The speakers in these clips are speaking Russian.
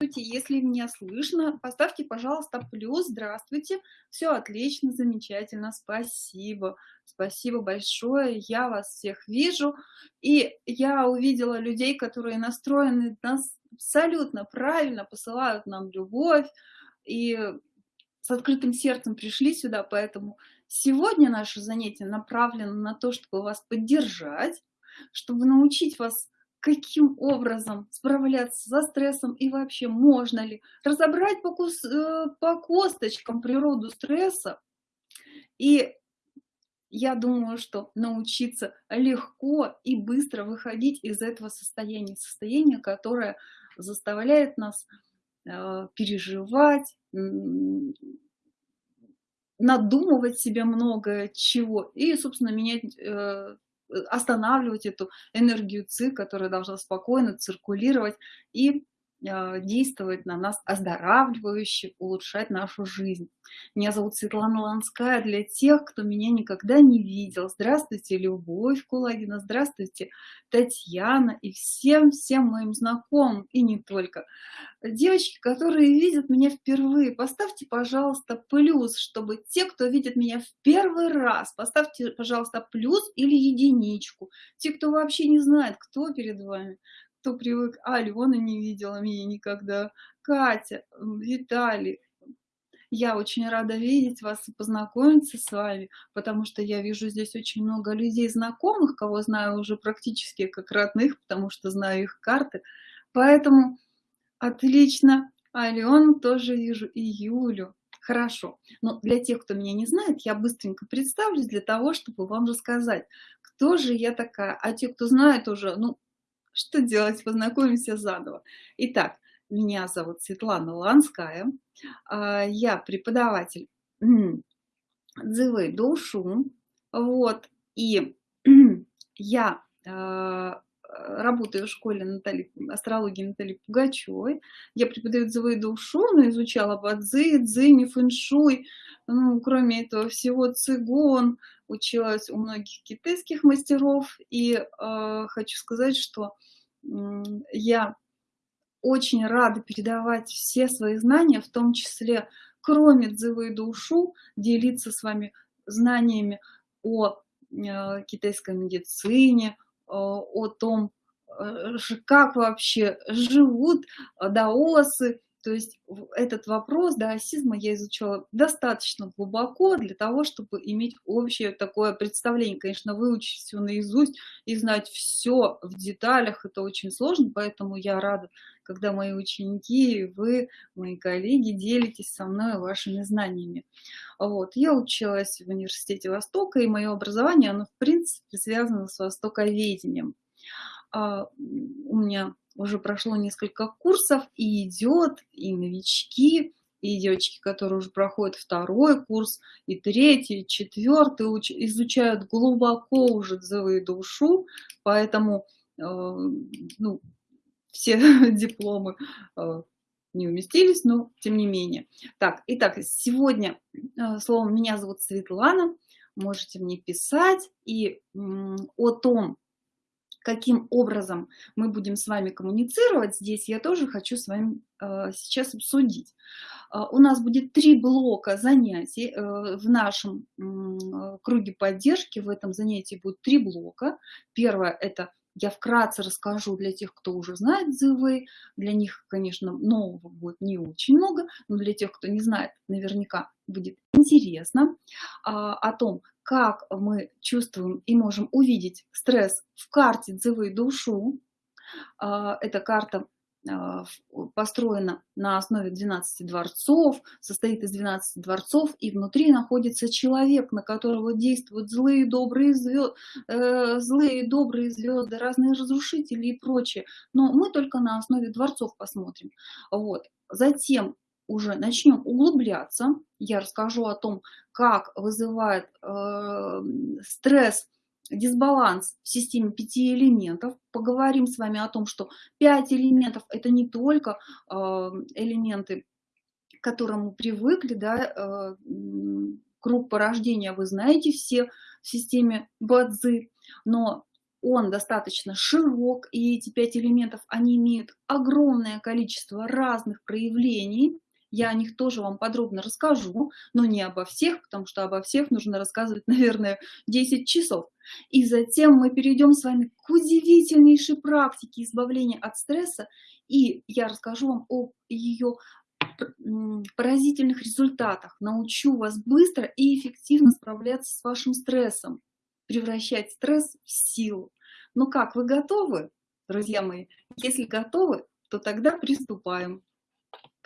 если меня слышно, поставьте, пожалуйста, плюс. Здравствуйте. Все отлично, замечательно. Спасибо. Спасибо большое. Я вас всех вижу. И я увидела людей, которые настроены нас абсолютно правильно, посылают нам любовь. И с открытым сердцем пришли сюда, поэтому сегодня наше занятие направлено на то, чтобы вас поддержать, чтобы научить вас каким образом справляться со стрессом и вообще можно ли разобрать по, кус, э, по косточкам природу стресса. И я думаю, что научиться легко и быстро выходить из этого состояния, состояния, которое заставляет нас э, переживать, надумывать себе много чего и, собственно, менять э, останавливать эту энергию ЦИ, которая должна спокойно циркулировать. И действовать на нас оздоравливающе, улучшать нашу жизнь. Меня зовут Светлана Ланская. Для тех, кто меня никогда не видел, здравствуйте, Любовь Кулагина, здравствуйте, Татьяна и всем-всем моим знакомым, и не только. Девочки, которые видят меня впервые, поставьте, пожалуйста, плюс, чтобы те, кто видит меня в первый раз, поставьте, пожалуйста, плюс или единичку. Те, кто вообще не знает, кто перед вами, кто привык, а, Алена не видела меня никогда, Катя, Виталий, я очень рада видеть вас и познакомиться с вами, потому что я вижу здесь очень много людей знакомых, кого знаю уже практически как родных, потому что знаю их карты. Поэтому отлично. Алену тоже вижу и Юлю. Хорошо. Но для тех, кто меня не знает, я быстренько представлюсь для того, чтобы вам рассказать, кто же я такая. А те, кто знает уже, ну, что делать? Познакомимся заново. Итак, меня зовут Светлана Ланская. А, я преподаватель Дзывы Душу. Вот. И я а, работаю в школе Натальи, астрологии Натальи Пугачевой. Я преподаю дзывы душу, но изучала бадзи, дзини, фэншуй. Ну, кроме этого всего цигун, училась у многих китайских мастеров. И э, хочу сказать, что я очень рада передавать все свои знания, в том числе, кроме дзывы и душу, делиться с вами знаниями о э, китайской медицине, о том, э, как вообще живут даосы, то есть этот вопрос даосизма я изучала достаточно глубоко для того, чтобы иметь общее такое представление. Конечно, выучить все наизусть и знать все в деталях, это очень сложно, поэтому я рада, когда мои ученики, вы, мои коллеги, делитесь со мной вашими знаниями. Вот. Я училась в университете Востока, и мое образование, оно в принципе связано с востоковедением. А, у меня уже прошло несколько курсов, и идет, и новички, и девочки, которые уже проходят второй курс, и третий, и четвертый, изучают глубоко уже дзывы душу, поэтому э, ну, все дипломы э, не уместились, но тем не менее. Так, итак, сегодня, э, словом, меня зовут Светлана, можете мне писать, и о том, каким образом мы будем с вами коммуницировать, здесь я тоже хочу с вами э, сейчас обсудить. Э, у нас будет три блока занятий э, в нашем круге поддержки. В этом занятии будет три блока. Первое – это я вкратце расскажу для тех, кто уже знает ЗВ. Для них, конечно, нового будет не очень много, но для тех, кто не знает, наверняка будет интересно а, о том, как мы чувствуем и можем увидеть стресс в карте Дзывы душу. А, эта карта а, построена на основе 12 дворцов, состоит из 12 дворцов, и внутри находится человек, на которого действуют злые, добрые звезды, э, злые, добрые звезды, разные разрушители и прочее. Но мы только на основе дворцов посмотрим. Вот. Затем уже начнем углубляться. Я расскажу о том, как вызывает э, стресс, дисбаланс в системе пяти элементов. Поговорим с вами о том, что пять элементов – это не только э, элементы, к которым мы привыкли, да, э, круг порождения вы знаете все в системе Бадзи, но он достаточно широк, и эти пять элементов, они имеют огромное количество разных проявлений, я о них тоже вам подробно расскажу, но не обо всех, потому что обо всех нужно рассказывать, наверное, 10 часов. И затем мы перейдем с вами к удивительнейшей практике избавления от стресса, и я расскажу вам о ее поразительных результатах, научу вас быстро и эффективно справляться с вашим стрессом, превращать стресс в силу. Ну как, вы готовы, друзья мои? Если готовы, то тогда приступаем.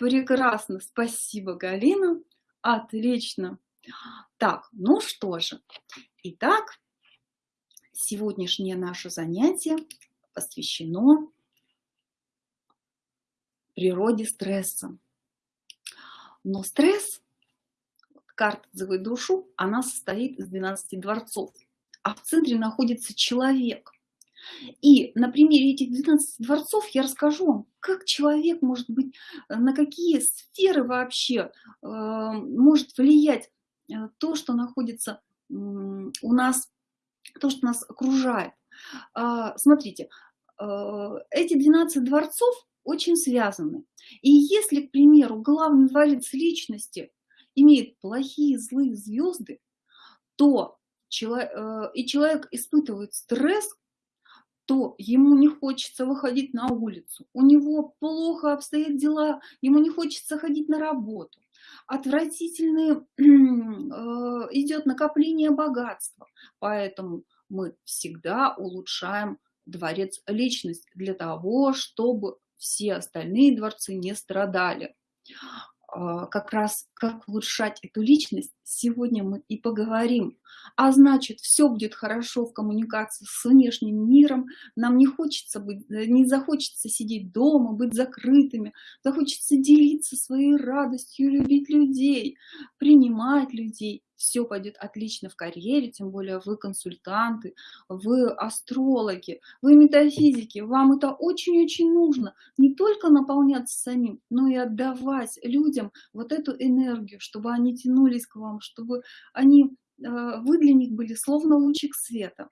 Прекрасно, спасибо, Галина. Отлично. Так, ну что же. Итак, сегодняшнее наше занятие посвящено природе стресса. Но стресс, карта «Зовой душу», она состоит из 12 дворцов, а в центре находится человек. И на примере этих 12 дворцов я расскажу вам, как человек может быть, э, на какие сферы вообще э, может влиять э, то, что находится у нас, то, что нас окружает. Э, смотрите, эти 12 дворцов очень связаны. И если, к примеру, главный дворец личности имеет плохие, злые звезды, то человек, э, и человек испытывает стресс, то ему не хочется выходить на улицу, у него плохо обстоят дела, ему не хочется ходить на работу, отвратительное э, идет накопление богатства, поэтому мы всегда улучшаем дворец личность для того, чтобы все остальные дворцы не страдали. А, как раз как улучшать эту личность, сегодня мы и поговорим. А значит, все будет хорошо в коммуникации с внешним миром, нам не хочется быть, э, не захочется сидеть дома, быть закрытыми, захочется делиться своей радостью, любить людей, принимать людей, все пойдет отлично в карьере, тем более вы консультанты, вы астрологи, вы метафизики, вам это очень-очень нужно. Не только наполняться самим, но и отдавать людям вот эту энергию, чтобы они тянулись к вам, чтобы они, э, вы для них были словно лучик света.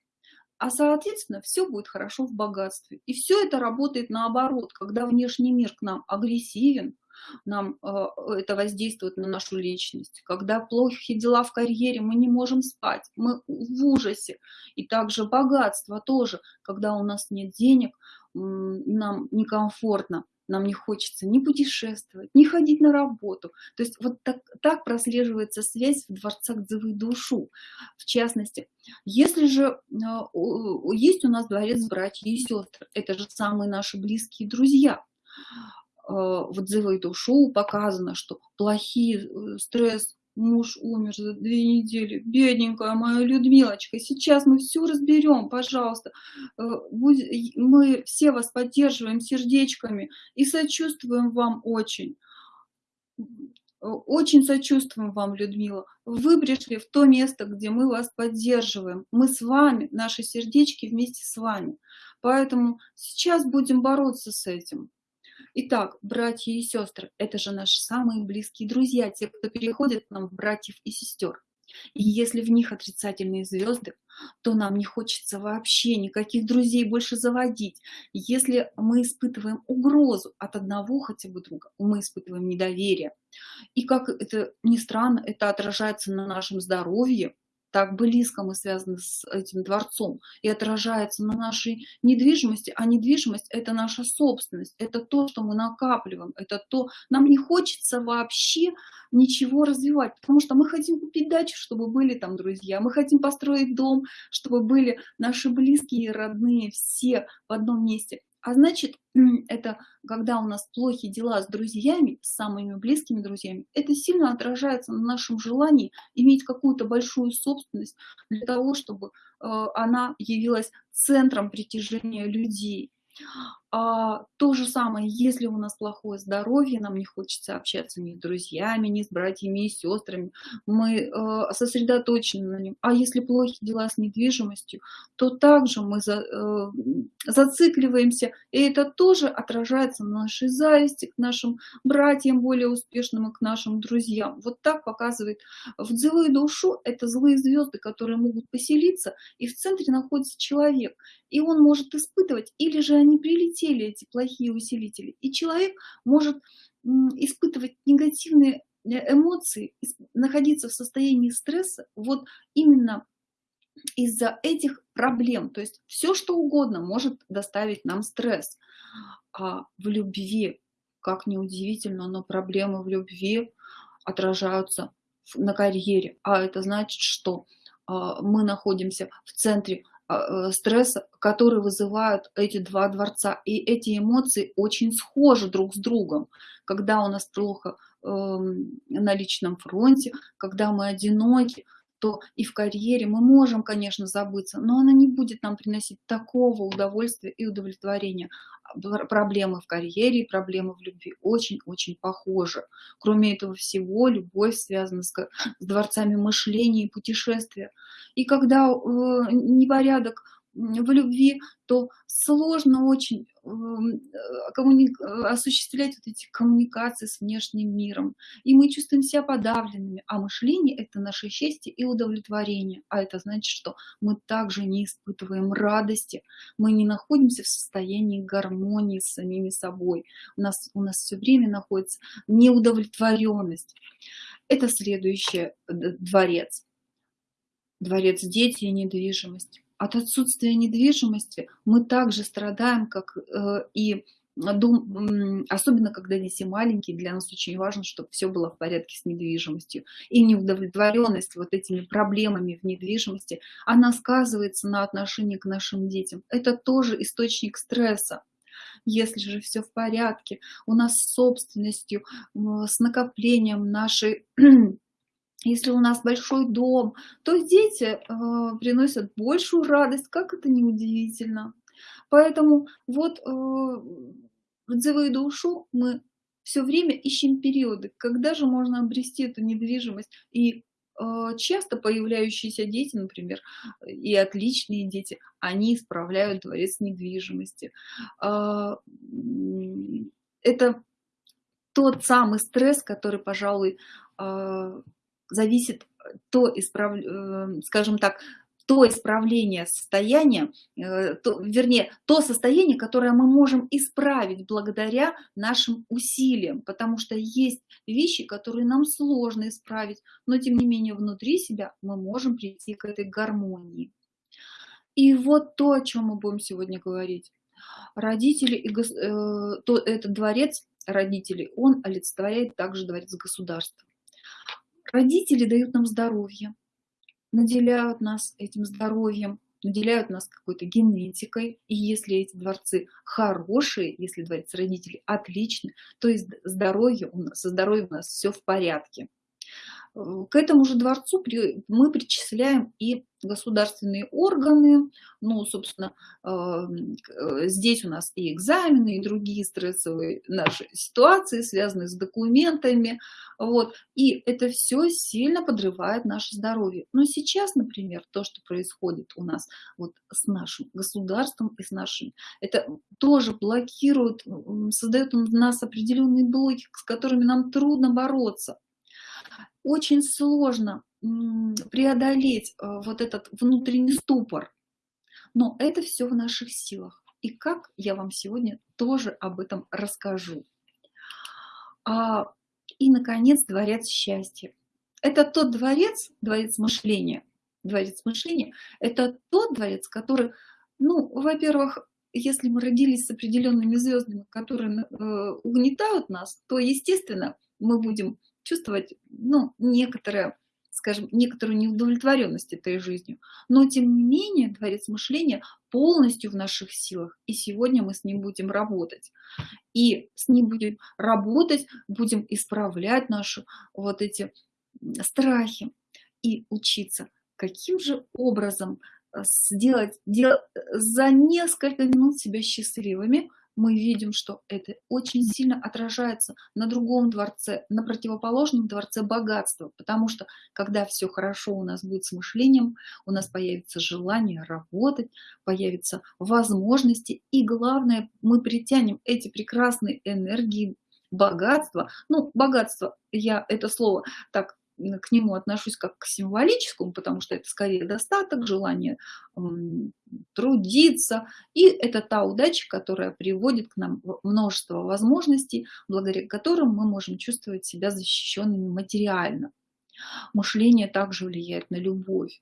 А соответственно, все будет хорошо в богатстве. И все это работает наоборот, когда внешний мир к нам агрессивен, нам э, это воздействует на нашу личность. Когда плохие дела в карьере, мы не можем спать, мы в ужасе. И также богатство тоже, когда у нас нет денег, нам некомфортно, нам не хочется ни путешествовать, ни ходить на работу. То есть вот так, так прослеживается связь в дворцах Дзывы душу. В частности, если же э, есть у нас дворец братья и сестры, это же самые наши близкие друзья, в отзывы этого шоу показано, что плохие, э, стресс, муж умер за две недели, бедненькая моя Людмилочка, сейчас мы все разберем, пожалуйста, э, мы все вас поддерживаем сердечками и сочувствуем вам очень. Очень сочувствуем вам, Людмила. Вы пришли в то место, где мы вас поддерживаем. Мы с вами, наши сердечки вместе с вами. Поэтому сейчас будем бороться с этим. Итак, братья и сестры, это же наши самые близкие друзья, те, кто переходит к нам в братьев и сестер. И если в них отрицательные звезды, то нам не хочется вообще никаких друзей больше заводить. Если мы испытываем угрозу от одного хотя бы друга, мы испытываем недоверие. И как это ни странно, это отражается на нашем здоровье, так близко мы связаны с этим дворцом и отражается на нашей недвижимости, а недвижимость – это наша собственность, это то, что мы накапливаем, это то, нам не хочется вообще ничего развивать, потому что мы хотим купить дачу, чтобы были там друзья, мы хотим построить дом, чтобы были наши близкие и родные все в одном месте. А значит, это когда у нас плохие дела с друзьями, с самыми близкими друзьями, это сильно отражается на нашем желании иметь какую-то большую собственность для того, чтобы э, она явилась центром притяжения людей. А, то же самое, если у нас плохое здоровье, нам не хочется общаться ни с друзьями, ни с братьями и сестрами, мы э, сосредоточены на нем. А если плохие дела с недвижимостью, то также мы за, э, зацикливаемся, и это тоже отражается на нашей зависти к нашим братьям более успешным и к нашим друзьям. Вот так показывает в злую душу, это злые звезды, которые могут поселиться, и в центре находится человек и он может испытывать, или же они прилетели, эти плохие усилители, и человек может испытывать негативные э, эмоции, находиться в состоянии стресса вот именно из-за этих проблем. То есть все, что угодно может доставить нам стресс. А в любви, как неудивительно, но проблемы в любви отражаются на карьере. А это значит, что а, мы находимся в центре а, э, стресса, который вызывают эти два дворца. И эти эмоции очень схожи друг с другом. Когда у нас плохо э, на личном фронте, когда мы одиноки, то и в карьере мы можем, конечно, забыться, но она не будет нам приносить такого удовольствия и удовлетворения. Проблемы в карьере проблемы в любви очень-очень похожи. Кроме этого всего, любовь связана с, с дворцами мышления и путешествия. И когда э, непорядок в любви, то сложно очень эм, э. Э, осуществлять вот эти коммуникации с внешним миром. И мы чувствуем себя подавленными. А мышление – это наше счастье и удовлетворение. А это значит, что мы также не испытываем радости, мы не находимся в состоянии гармонии с самими собой. У нас, у нас все время находится неудовлетворенность. Это следующий дворец. Дворец дети и недвижимость от отсутствия недвижимости мы также страдаем, как э, и дом, особенно когда дети маленькие, для нас очень важно, чтобы все было в порядке с недвижимостью. И неудовлетворенность вот этими проблемами в недвижимости, она сказывается на отношении к нашим детям. Это тоже источник стресса. Если же все в порядке, у нас с собственностью, с накоплением нашей если у нас большой дом, то дети э, приносят большую радость, как это неудивительно. Поэтому вот э, в дзевую душу мы все время ищем периоды, когда же можно обрести эту недвижимость. И э, часто появляющиеся дети, например, и отличные дети, они исправляют дворец недвижимости. Э, это тот самый стресс, который, пожалуй, э, зависит э, то, исправ... Э, скажем так, то исправление состояния, э, то, вернее, то состояние, которое мы можем исправить благодаря нашим усилиям, потому что есть вещи, которые нам сложно исправить, но тем не менее внутри себя мы можем прийти к этой гармонии. И вот то, о чем мы будем сегодня говорить. Родители, и, э, то, этот дворец родителей, он олицетворяет также дворец государства. Родители дают нам здоровье, наделяют нас этим здоровьем, наделяют нас какой-то генетикой. И если эти дворцы хорошие, если дворец родителей отличный, то и здоровье у нас, со здоровьем у нас все в порядке. К этому же дворцу мы причисляем и государственные органы, ну, собственно, эм, э, здесь у нас и экзамены, и другие стрессовые наши ситуации, связанные с документами, вот, и это все сильно подрывает наше здоровье. Но сейчас, например, то, что происходит у нас вот с нашим государством и с нашим, это тоже блокирует, создает у нас определенные блоки, с которыми нам трудно бороться очень сложно преодолеть э, вот этот внутренний ступор. Но это все в наших силах. И как я вам сегодня тоже об этом расскажу. А, и, наконец, дворец счастья. Это тот дворец, дворец мышления. Дворец мышления – это тот дворец, который, ну, во-первых, если мы родились с определенными звездами, которые э, угнетают нас, то, естественно, мы будем чувствовать ну, некоторое, скажем, некоторую неудовлетворенность этой жизнью. Но, тем не менее, дворец мышления полностью в наших силах, и сегодня мы с ним будем работать. И с ним будем работать, будем исправлять наши вот эти страхи и учиться, каким же образом э, сделать, дел, за несколько минут себя счастливыми, мы видим, что это очень сильно отражается на другом дворце, на противоположном дворце богатства, потому что когда все хорошо у нас будет с мышлением, у нас появится желание работать, появятся возможности, и главное, мы притянем эти прекрасные энергии богатства. Ну, богатство, я это слово так к нему отношусь как к символическому, потому что это скорее достаток, желание трудиться. И это та удача, которая приводит к нам множество возможностей, благодаря которым мы можем чувствовать себя защищенными материально. Мышление также влияет на любовь.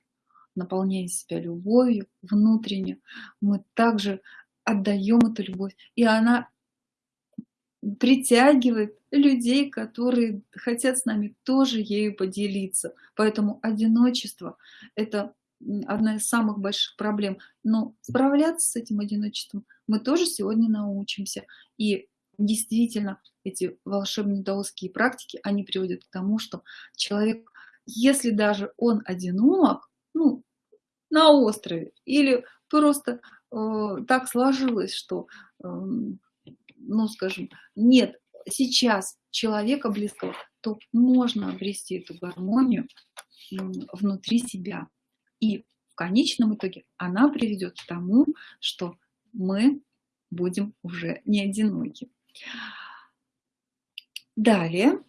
Наполняя себя любовью внутренне, мы также отдаем эту любовь, и она притягивает людей, которые хотят с нами тоже ею поделиться. Поэтому одиночество – это одна из самых больших проблем. Но справляться с этим одиночеством мы тоже сегодня научимся. И действительно, эти волшебные даосские практики, они приводят к тому, что человек, если даже он одинок, ну, на острове, или просто э, так сложилось, что э, ну, скажем, нет сейчас человека близкого, то можно обрести эту гармонию внутри себя. И в конечном итоге она приведет к тому, что мы будем уже не одиноки. Далее.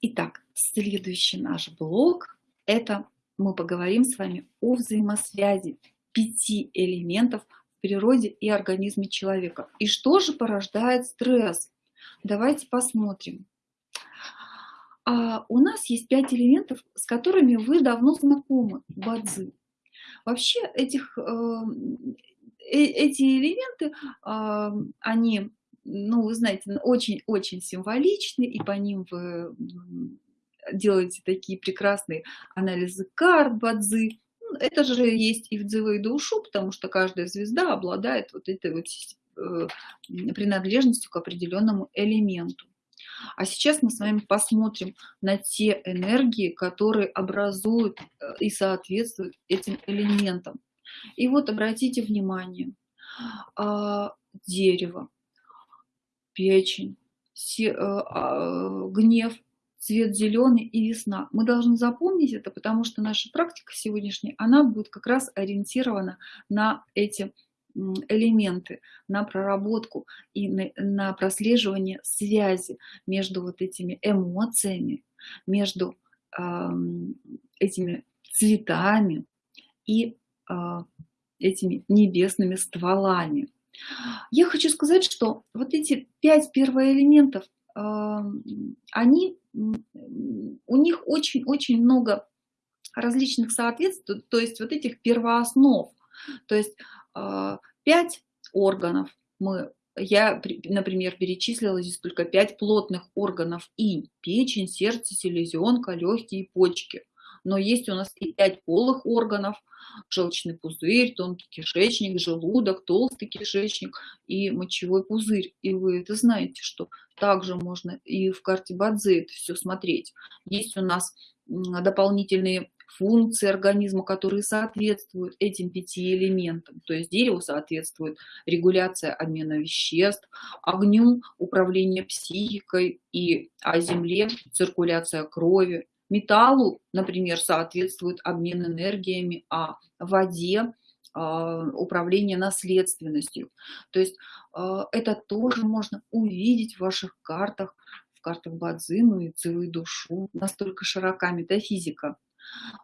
Итак, следующий наш блок – это мы поговорим с вами о взаимосвязи пяти элементов природе и организме человека. И что же порождает стресс? Давайте посмотрим. А у нас есть пять элементов, с которыми вы давно знакомы, бадзи. Вообще этих, э, э эти элементы, э, они, ну, вы знаете, очень-очень символичны, и по ним вы делаете такие прекрасные анализы карт бадзи это же есть и в дзивы душу, потому что каждая звезда обладает вот этой вот э, принадлежностью к определенному элементу. А сейчас мы с вами посмотрим на те энергии, которые образуют э, и соответствуют этим элементам. И вот обратите внимание, а, дерево, печень, э, а, гнев, цвет зеленый и весна. Мы должны запомнить это, потому что наша практика сегодняшняя, она будет как раз ориентирована на эти элементы, на проработку и на, на прослеживание связи между вот этими эмоциями, между э, этими цветами и э, этими небесными стволами. Я хочу сказать, что вот эти пять первоэлементов они, у них очень-очень много различных соответствий, то есть вот этих первооснов. То есть а, пять органов мы я, например, перечислила здесь только пять плотных органов и печень, сердце, селезенка, легкие и почки. Но есть у нас и пять полых органов, желчный пузырь, тонкий кишечник, желудок, толстый кишечник и мочевой пузырь. И вы это знаете, что также можно и в карте Бадзе это все смотреть. Есть у нас дополнительные функции организма, которые соответствуют этим пяти элементам. То есть дереву соответствует регуляция обмена веществ, огню управление психикой, и, а земле циркуляция крови, Металлу, например, соответствует обмен энергиями, а воде а, управление наследственностью. То есть а, это тоже можно увидеть в ваших картах, в картах Бадзину и Цивы душу. Настолько широка метафизика.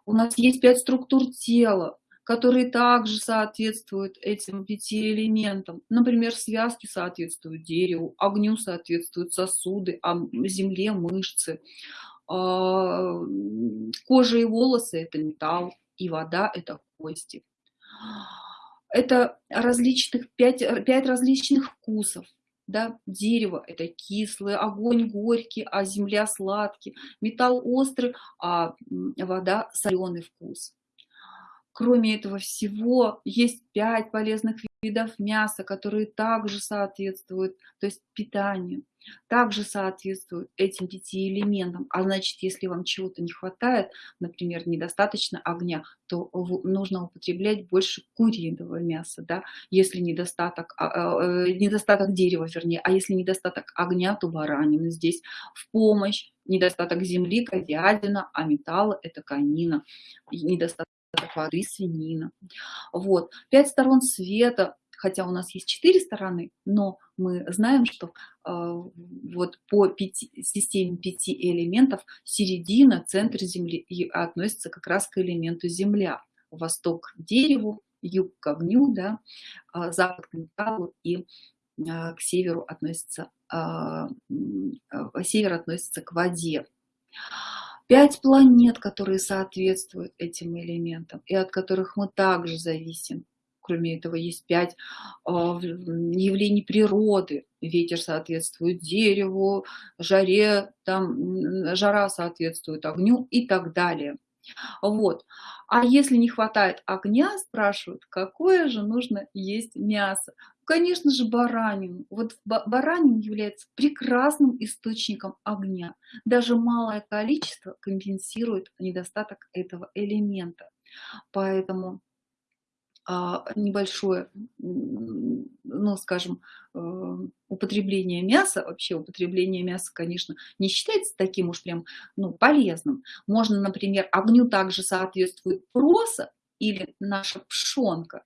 У нас есть пять структур тела, которые также соответствуют этим пяти элементам. Например, связки соответствуют дереву, огню соответствуют сосуды, а земле мышцы, кожа и волосы – это металл, и вода – это кости. Это различных, пять, пять различных вкусов. Да? Дерево – это кислый, огонь горький, а земля сладкий, металл острый, а вода – соленый вкус. Кроме этого всего, есть 5 полезных видов мяса, которые также соответствуют, то есть питанию, также соответствуют этим пяти элементам. А значит, если вам чего-то не хватает, например, недостаточно огня, то нужно употреблять больше куриного мяса, да? если недостаток, а, а, э, недостаток дерева, вернее, а если недостаток огня, то баранины здесь в помощь, недостаток земли, говядина, а металла – это конина, недостаток воды, свинина. Вот. Пять сторон света, хотя у нас есть четыре стороны, но мы знаем, что э, вот по пяти, системе пяти элементов середина, центр Земли и относится как раз к элементу Земля. Восток к дереву, юг к огню, да, а запад к металлу и а, к северу относится, а, север относится к воде пять планет, которые соответствуют этим элементам и от которых мы также зависим. Кроме этого, есть пять а, явлений природы. Ветер соответствует дереву, жаре, там, жара соответствует огню и так далее. Вот. А если не хватает огня, спрашивают, какое же нужно есть мясо. Конечно же, баранину. Вот баранин является прекрасным источником огня. Даже малое количество компенсирует недостаток этого элемента. Поэтому а, небольшое, ну, скажем, э, употребление мяса, вообще употребление мяса, конечно, не считается таким уж прям, ну, полезным. Можно, например, огню также соответствует проса или наша пшенка,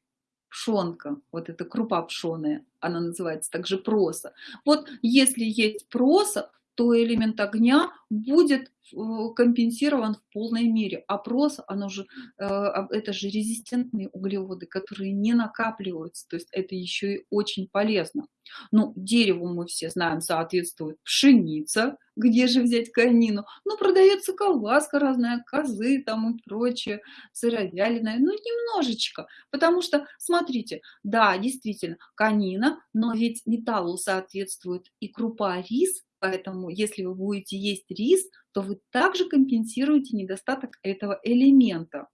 пшонка, вот эта крупа пшеная, она называется также проса. Вот если есть проса, то элемент огня будет э, компенсирован в полной мере. А прос, оно же, э, это же резистентные углеводы, которые не накапливаются, то есть это еще и очень полезно. Ну, дереву мы все знаем, соответствует пшеница, где же взять конину? Ну, продается колбаска разная, козы там и прочее, сыровяленая, ну, немножечко, потому что, смотрите, да, действительно, конина, но ведь металлу соответствует и крупа рис, Поэтому, если вы будете есть рис, то вы также компенсируете недостаток этого элемента.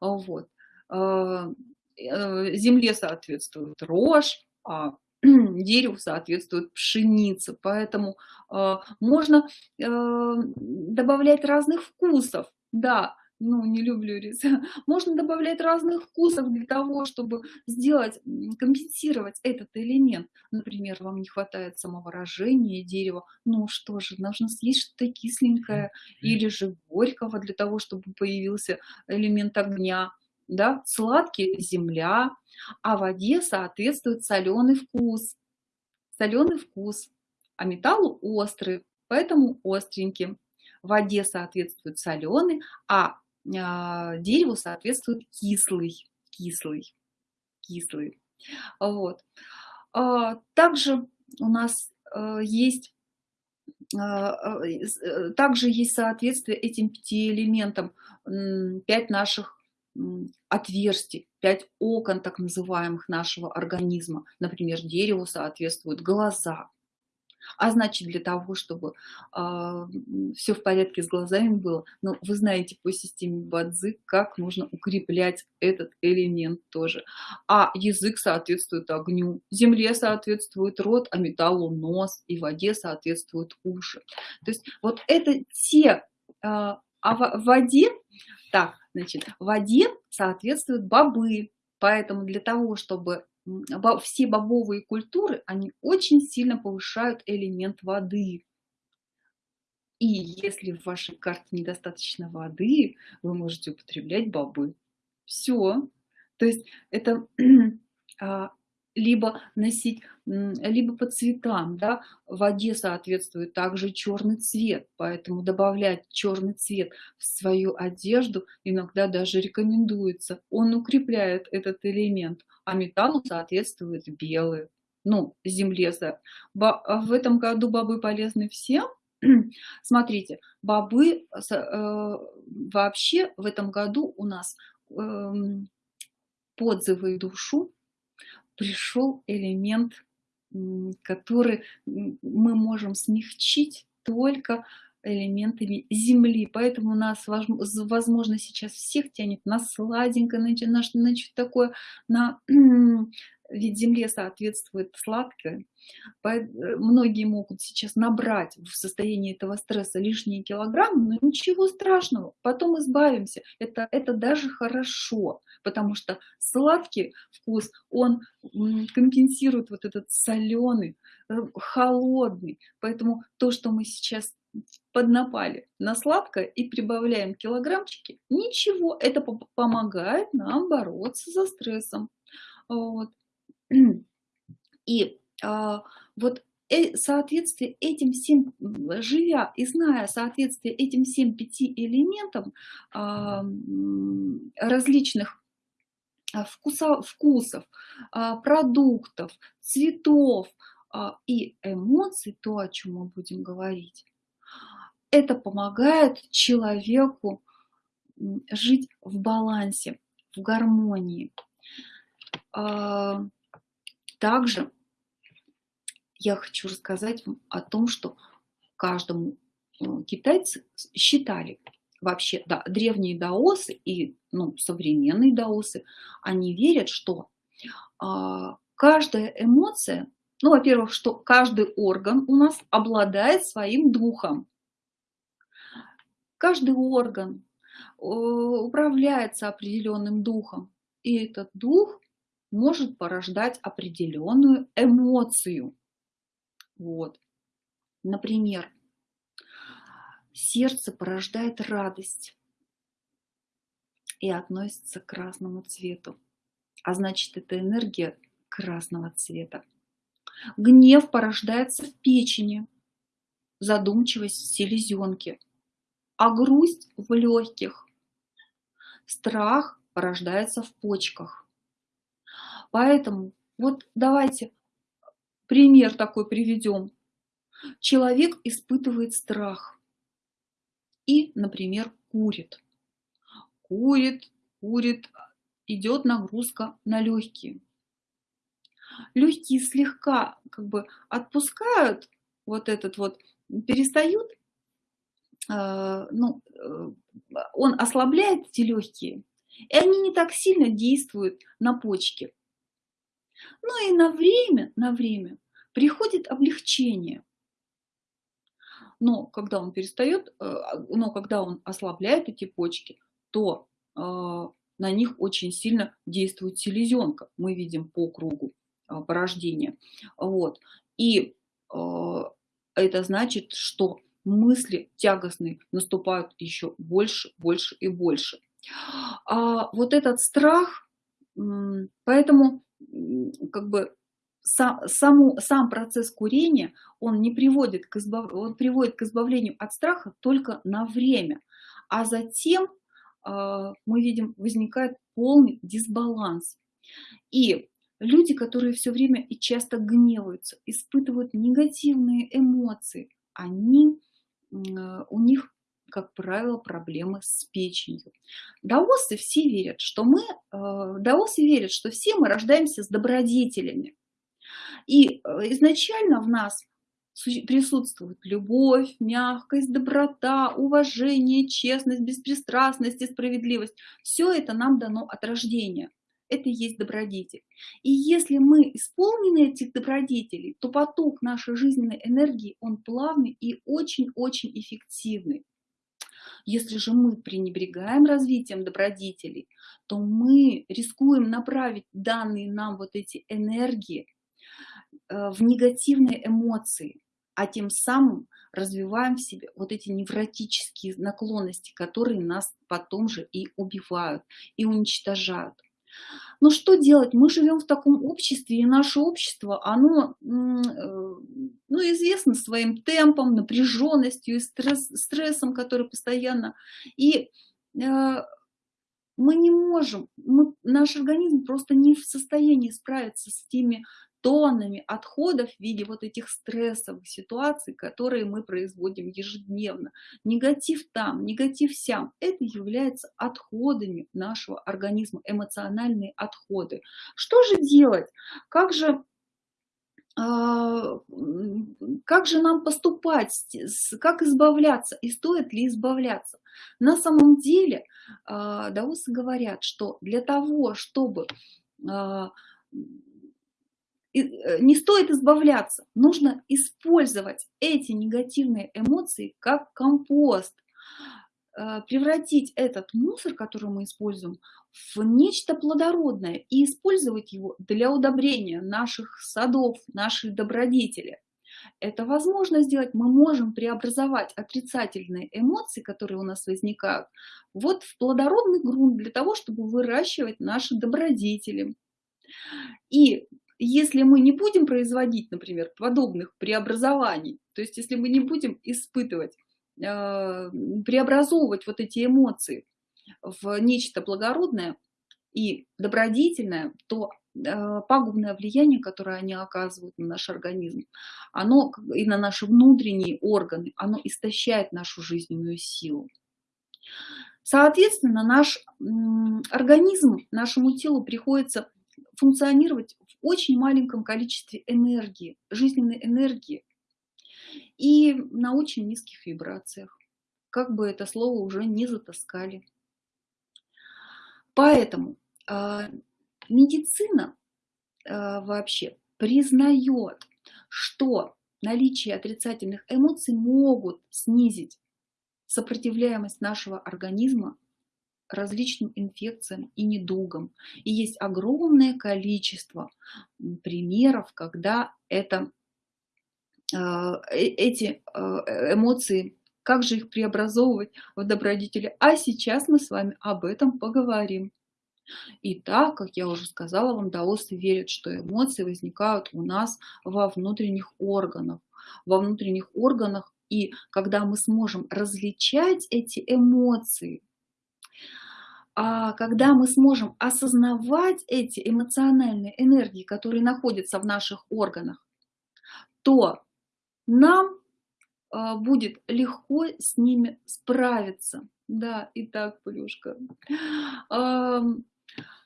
А, вот. А, э, земле соответствует рожь, а дереву соответствует пшеница. Поэтому а, можно э, добавлять разных вкусов. Да, ну, не люблю рис. Можно добавлять разных вкусов для того, чтобы сделать, компенсировать этот элемент. Например, вам не хватает самовыражения дерева. Ну что же, нужно съесть что-то кисленькое или же горького для того, чтобы появился элемент огня. Да? Сладкий – земля, а воде соответствует соленый вкус. Соленый вкус, а металлу острый, поэтому остренький. В воде соответствует соленый, а, дереву соответствует кислый, кислый, кислый. Вот. А, также у нас э, есть а, э, также есть соответствие этим пяти элементам, пять наших отверстий, пять окон так называемых нашего организма. Например, дереву соответствуют глаза, а значит, для того, чтобы э, а, все в порядке с глазами было, ну, вы знаете по системе Бадзи, как нужно укреплять этот элемент тоже. А язык соответствует огню, земле соответствует рот, а металлу нос, и воде соответствуют уши. То есть вот это те, э, а в воде, так, значит, в воде соответствуют бобы, Поэтому для того, чтобы все бобовые культуры, они очень сильно повышают элемент воды. И если в вашей карте недостаточно воды, вы можете употреблять бобы. Все. То есть это а, либо носить, либо по цветам, да, в воде соответствует также черный цвет, поэтому добавлять черный цвет в свою одежду иногда даже рекомендуется, он укрепляет этот элемент, а металлу соответствует белый, ну, земле. В этом году бобы полезны всем, Смотрите, бобы э, вообще в этом году у нас э, подзывы душу пришел элемент, который мы можем смягчить только элементами земли. Поэтому нас, возможно, сейчас всех тянет на сладенькое, на, на, на что такое, на ведь земле соответствует сладкое. Э, многие могут сейчас набрать в состоянии этого стресса лишние килограммы, но ничего страшного, потом избавимся. Это, это даже хорошо, потому что сладкий вкус, он компенсирует вот этот соленый, э, холодный. Поэтому то, что мы сейчас поднапали на сладкое и прибавляем килограммчики, ничего, это помогает нам бороться со стрессом. Вот. И а, вот э, соответствие этим всем, живя и зная соответствие этим всем пяти элементам а, различных вкуса, вкусов, продуктов, цветов и эмоций, то, о чем мы будем говорить, это помогает человеку жить в балансе, в гармонии. Также я хочу рассказать вам о том, что каждому э, китайцы считали, вообще, да, древние даосы и ну, современные даосы, они верят, что а, каждая эмоция, ну, во-первых, что каждый орган у нас обладает своим духом. Каждый орган э, управляется определенным духом, и этот дух может порождать определенную эмоцию. Вот. Например, сердце порождает радость и относится к красному цвету. А значит, это энергия красного цвета. Гнев порождается в печени, задумчивость в селезенке, а грусть в легких. Страх порождается в почках. Поэтому вот давайте пример такой приведем. Человек испытывает страх и, например, курит. Курит, курит, идет нагрузка на легкие. Легкие слегка как бы отпускают вот этот вот, перестают, э, ну, э, он ослабляет эти легкие, и они не так сильно действуют на почки. Ну и на время, на время приходит облегчение. Но когда он перестает, э, но когда он ослабляет эти почки, то э, на них очень сильно действует селезенка. Мы видим по кругу э, порождения. Вот. И это значит, что мысли тягостные наступают еще больше, больше и больше. А вот этот страх, поэтому как бы сам, саму, сам процесс курения, он не приводит к, избав, он приводит к избавлению от страха только на время, а затем э, мы видим, возникает полный дисбаланс. И люди, которые все время и часто гневаются, испытывают негативные эмоции, они, э, у них как правило, проблемы с печенью. Даосы все верят, что мы, э, даосы верят, что все мы рождаемся с добродетелями. И э, изначально в нас присутствует любовь, мягкость, доброта, уважение, честность, беспристрастность и справедливость. Все это нам дано от рождения. Это и есть добродетель. И если мы исполнены этих добродетелей, то поток нашей жизненной энергии, он плавный и очень-очень эффективный. Если же мы пренебрегаем развитием добродетелей, то мы рискуем направить данные нам вот эти энергии в негативные эмоции, а тем самым развиваем в себе вот эти невротические наклонности, которые нас потом же и убивают, и уничтожают. Но что делать? Мы живем в таком обществе, и наше общество, оно э, ну, известно своим темпом, напряженностью и стресс, стрессом, который постоянно. И э, мы не можем, мы, наш организм просто не в состоянии справиться с теми тоннами отходов в виде вот этих стрессовых ситуаций, которые мы производим ежедневно. Негатив там, негатив сям. Это является отходами нашего организма, эмоциональные отходы. Что же делать? Как же а, как же нам поступать, как избавляться и стоит ли избавляться. На самом деле а, даосы говорят, что для того, чтобы а, не стоит избавляться, нужно использовать эти негативные эмоции как компост, превратить этот мусор, который мы используем, в нечто плодородное и использовать его для удобрения наших садов, нашей добродетели. Это возможно сделать, мы можем преобразовать отрицательные эмоции, которые у нас возникают, вот в плодородный грунт для того, чтобы выращивать наши добродетели. И если мы не будем производить, например, подобных преобразований, то есть если мы не будем испытывать, э, преобразовывать вот эти эмоции в нечто благородное и добродетельное, то э, пагубное влияние, которое они оказывают на наш организм, оно и на наши внутренние органы, оно истощает нашу жизненную силу. Соответственно, наш организм, нашему телу приходится функционировать в очень маленьком количестве энергии, жизненной энергии и на очень низких вибрациях, как бы это слово уже не затаскали. Поэтому э, медицина э, вообще признает, что наличие отрицательных эмоций могут снизить сопротивляемость нашего организма различным инфекциям и недугам. И есть огромное количество примеров, когда это, а, э, эти эмоции как же их преобразовывать в добродетели. А сейчас мы с вами об этом поговорим. Итак, как я уже сказала вам, даосы верят, что эмоции возникают у нас во внутренних органах. Во внутренних органах, и когда мы сможем различать эти эмоции, когда мы сможем осознавать эти эмоциональные энергии, которые находятся в наших органах, то нам а, будет легко с ними справиться. Да, итак, Полюшка,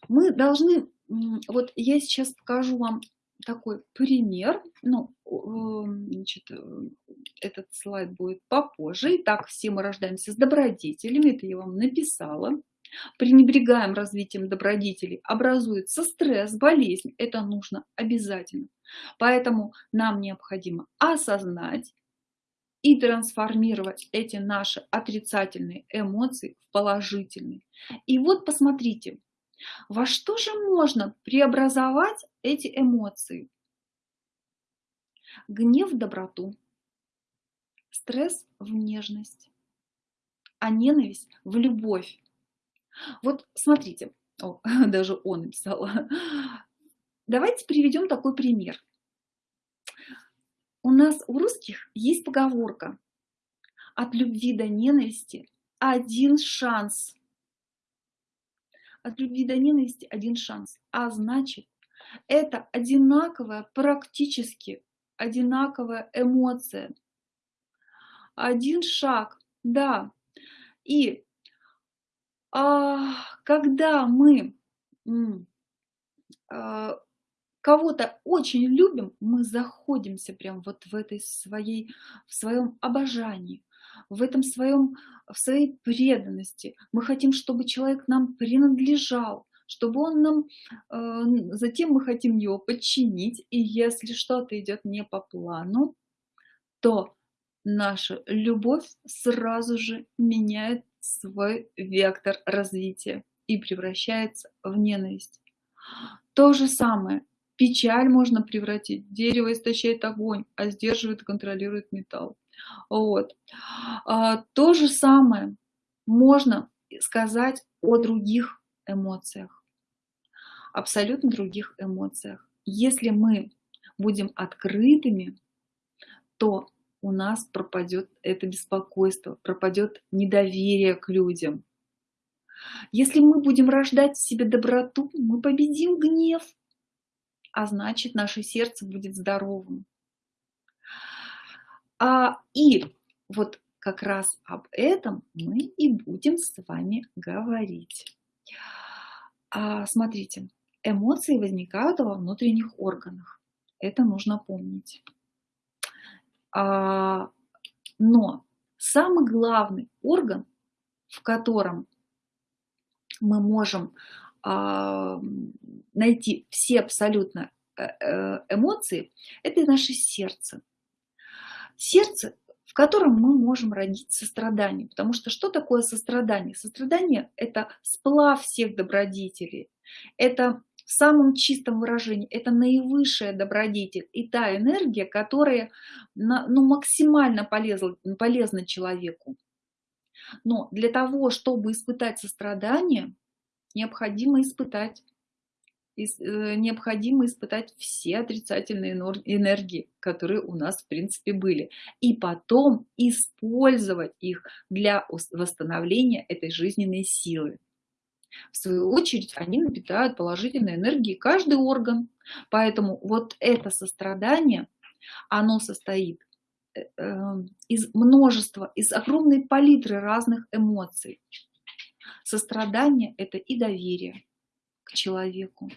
мы должны, вот я сейчас покажу вам такой пример, ну, значит, этот слайд будет попозже. Итак, все мы рождаемся с добродетелями, это я вам написала. Пренебрегаем развитием добродетелей, образуется стресс, болезнь, это нужно обязательно. Поэтому нам необходимо осознать, и трансформировать эти наши отрицательные эмоции в положительные. И вот посмотрите, во что же можно преобразовать эти эмоции? Гнев в доброту, стресс в нежность, а ненависть в любовь. Вот смотрите, о, даже он написал. Давайте приведем такой пример. У нас, у русских, есть поговорка «От любви до ненависти один шанс». От любви до ненависти один шанс. А значит, это одинаковая, практически одинаковая эмоция. Один шаг, да. И когда мы а, кого-то очень любим, мы заходимся прям вот в этой своей, в своем обожании, в этом своем, в своей преданности. Мы хотим, чтобы человек нам принадлежал, чтобы он нам, э, затем мы хотим его подчинить, и если что-то идет не по плану, то наша любовь сразу же меняет свой вектор развития и превращается в ненависть. То же самое печаль можно превратить. Дерево истощает огонь, а сдерживает и контролирует металл. Вот. А, то же самое можно сказать о других эмоциях. Абсолютно других эмоциях. Если мы будем открытыми, то у нас пропадет это беспокойство, пропадет недоверие к людям. Если мы будем рождать в себе доброту, мы победим гнев, а значит наше сердце будет здоровым. А, и вот как раз об этом мы и будем с вами говорить. А, смотрите, эмоции возникают во внутренних органах. Это нужно помнить. А, но самый главный орган, в котором мы можем а, найти все абсолютно э, э, эмоции, это наше сердце. Сердце, в котором мы можем родить сострадание. Потому что что такое сострадание? Сострадание – это сплав всех добродетелей. Это в самом чистом выражении, это наивысшая добродетель и та энергия, которая ну, максимально полезна, полезна человеку. Но для того, чтобы испытать сострадание, необходимо испытать э, необходимо испытать все отрицательные энергии, которые у нас в принципе были, и потом использовать их для восстановления этой жизненной силы. В свою очередь они напитают положительной энергией каждый орган, поэтому вот это сострадание, оно состоит э, эм, из множества, из огромной палитры разных эмоций. Сострадание – это и доверие к человеку.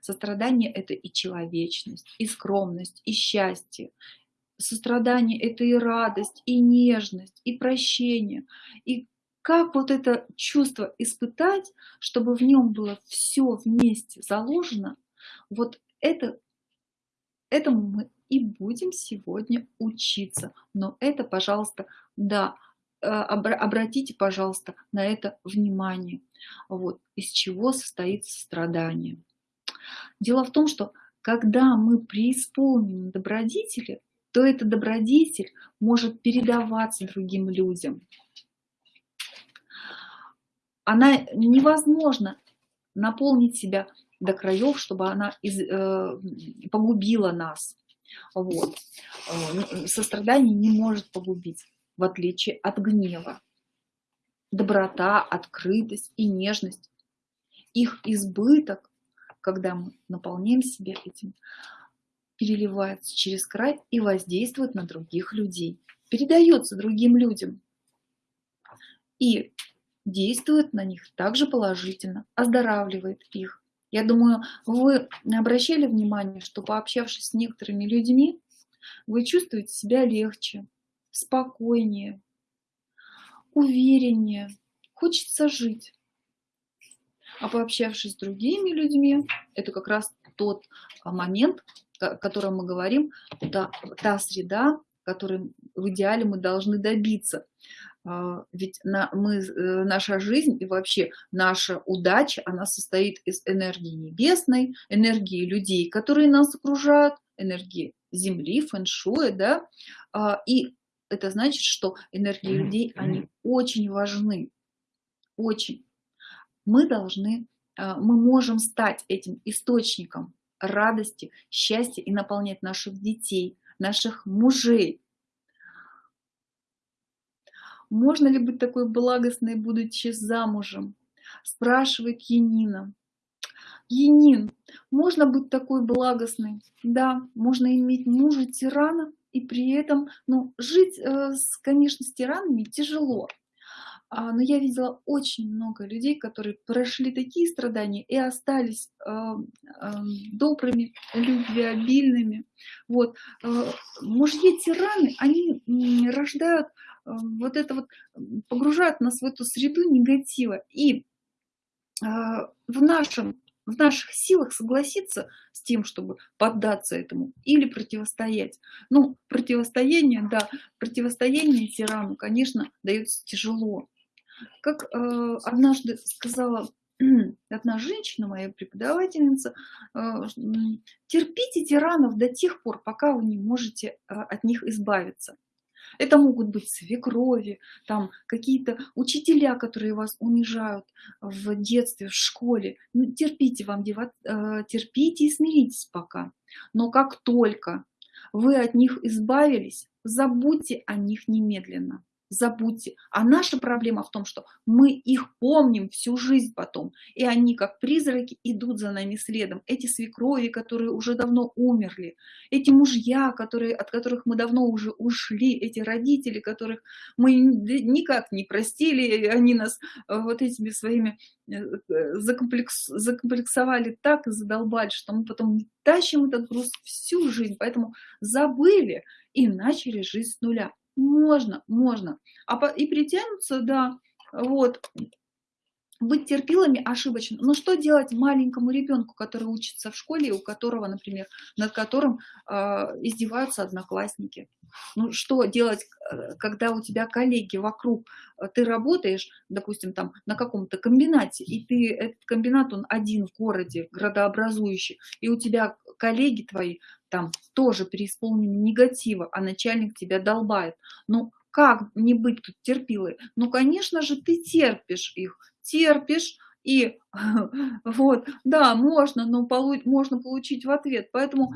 Сострадание – это и человечность, и скромность, и счастье. Сострадание – это и радость, и нежность, и прощение. И как вот это чувство испытать, чтобы в нем было все вместе заложено, вот это, этому мы и будем сегодня учиться. Но это, пожалуйста, да, Э, обратите, пожалуйста, на это внимание. Вот, из чего состоит страдание. Дело в том, что когда мы преисполнены добродетели, то эта добродетель может передаваться другим людям. Она невозможно наполнить себя до краев, чтобы она из, э, погубила нас. Вот. Э, сострадание не может погубить в отличие от гнева. Доброта, открытость и нежность. Их избыток, когда мы наполняем себя этим, переливается через край и воздействует на других людей. Передается другим людям. И действует на них также положительно, оздоравливает их. Я думаю, вы обращали внимание, что пообщавшись с некоторыми людьми, вы чувствуете себя легче, спокойнее, увереннее, хочется жить. А пообщавшись с другими людьми, это как раз тот а, момент, о котором мы говорим, та, та среда, которой в идеале мы должны добиться. А, ведь на, мы, э, наша жизнь и вообще наша удача, она состоит из энергии небесной, энергии людей, которые нас окружают, энергии Земли, фэншуя, да, а, и это значит, что энергии людей, они очень важны, очень. Мы должны, а, мы можем стать этим источником радости, счастья и наполнять наших детей, наших мужей. Можно ли быть такой благостной, будучи замужем? Спрашивает Янина. Янин, можно быть такой благостной? Да, можно иметь мужа тирана, и при этом, ну, жить, э, конечно, с тиранами тяжело. А, но я видела очень много людей, которые прошли такие страдания и остались э, э, добрыми, любвеобильными. Вот. Мужья-тираны, они рождают вот это вот, погружают нас в эту среду негатива. И в нашем в наших силах согласиться с тем, чтобы поддаться этому или противостоять. Ну, противостояние, да, противостояние тирану, конечно, дается тяжело. Как э, однажды сказала одна женщина, моя преподавательница, э, терпите тиранов до тех пор, пока вы не можете э, от них избавиться. Это могут быть свекрови, там какие-то учителя, которые вас унижают в детстве, в школе. Ну, терпите вам, э, терпите и смиритесь пока. Но как только вы от них избавились, забудьте о них немедленно. Забудьте. А наша проблема в том, что мы их помним всю жизнь потом, и они, как призраки, идут за нами следом. Эти свекрови, которые уже давно умерли, эти мужья, которые, от которых мы давно уже ушли, эти родители, которых мы никак не простили, они нас э, вот этими своими э, закомплекс, закомплексовали так и задолбали, что мы потом тащим этот груз всю жизнь, поэтому забыли и начали жизнь с нуля. Можно, можно. А по, и притянуться, да, вот, быть терпилами ошибочно. Но что делать маленькому ребенку, который учится в школе, у которого, например, над которым э, издеваются одноклассники? Ну, что делать, э, когда у тебя коллеги вокруг, э, ты работаешь, допустим, там на каком-то комбинате, и ты, этот комбинат, он один в городе, градообразующий, и у тебя коллеги твои там тоже преисполнены негатива, а начальник тебя долбает. Ну, как не быть тут терпилой? Ну, конечно же, ты терпишь их, терпишь, и вот, да, можно, но полу можно получить в ответ. Поэтому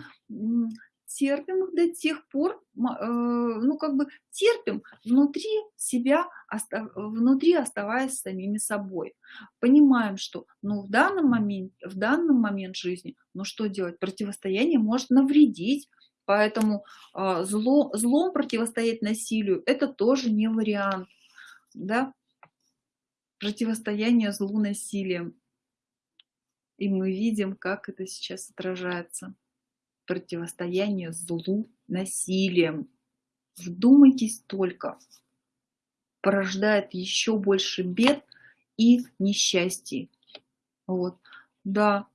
терпим их до тех пор, э, ну как бы терпим внутри себя, внутри оставаясь самими собой. Понимаем, что ну в данном момент, в данном момент жизни, ну что делать, противостояние может навредить, поэтому э, зло, злом противостоять насилию это тоже не вариант, да, противостояние злу насилием. И мы видим, как это сейчас отражается противостояние злу насилием. Вдумайтесь только. Порождает еще больше бед и несчастий. Вот, да.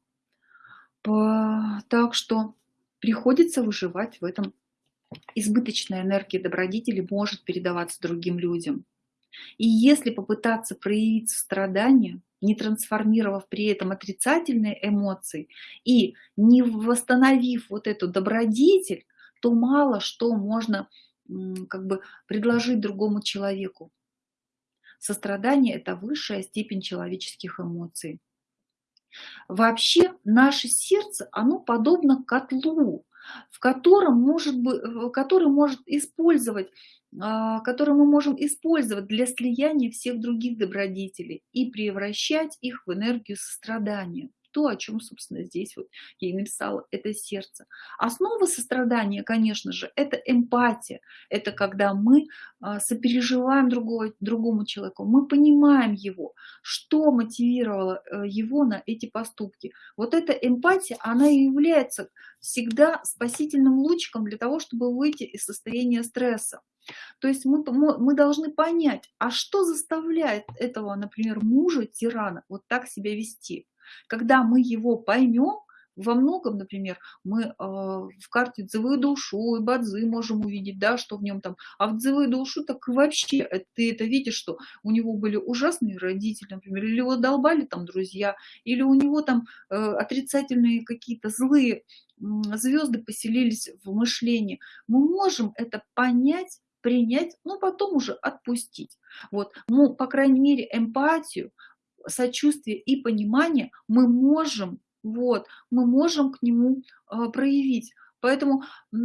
По... Так что приходится выживать в этом. Избыточная энергия добродетели может передаваться другим людям. И если попытаться проявить страдания, не трансформировав при этом отрицательные эмоции и не восстановив вот эту добродетель, то мало что можно как бы предложить другому человеку. Сострадание – это высшая степень человеческих эмоций. Вообще наше сердце, оно подобно котлу, в котором может быть, который может использовать который мы можем использовать для слияния всех других добродетелей и превращать их в энергию сострадания то, о чем, собственно, здесь вот я и написала, это сердце. Основа сострадания, конечно же, это эмпатия. Это когда мы а, сопереживаем другого, другому человеку, мы понимаем его, что мотивировало э, его на эти поступки. Вот эта эмпатия, она и является всегда спасительным лучиком для того, чтобы выйти из состояния стресса. То есть мы, мы должны понять, а что заставляет этого, например, мужа, тирана, вот так себя вести. Когда мы его поймем, во многом, например, мы э, в карте дзывы душу и бадзы можем увидеть, да, что в нем там, а в дзывы душу так вообще э, ты это видишь, что у него были ужасные родители, например, или его долбали там друзья, или у него там э, отрицательные какие-то злые звезды поселились в мышлении. Мы можем это понять принять, но потом уже отпустить. Вот, ну, по крайней мере, эмпатию сочувствие и понимание мы можем, вот, мы можем к нему э, проявить. Поэтому э,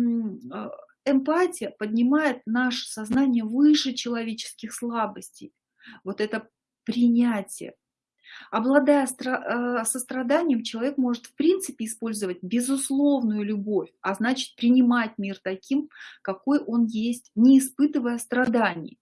эмпатия поднимает наше сознание выше человеческих слабостей. Вот это принятие. Обладая э, состраданием, человек может в принципе использовать безусловную любовь, а значит принимать мир таким, какой он есть, не испытывая страданий.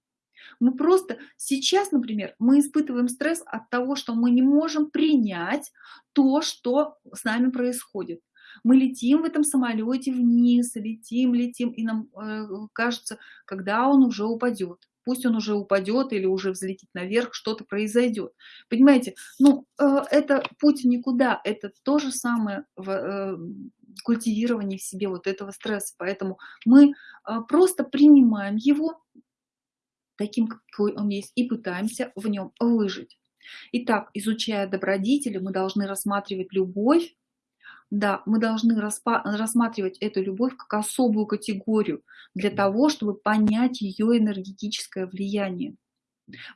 Мы просто сейчас, например, мы испытываем стресс от того, что мы не можем принять то, что с нами происходит. Мы летим в этом самолете вниз, летим, летим, и нам э, кажется, когда он уже упадет. Пусть он уже упадет или уже взлетит наверх, что-то произойдет. Понимаете, ну, э, это путь никуда, это то же самое в э, культивировании в себе вот этого стресса. Поэтому мы э, просто принимаем его, таким, какой он есть, и пытаемся в нем выжить. Итак, изучая добродетели, мы должны рассматривать любовь, да, мы должны рассматривать эту любовь как особую категорию для того, чтобы понять ее энергетическое влияние.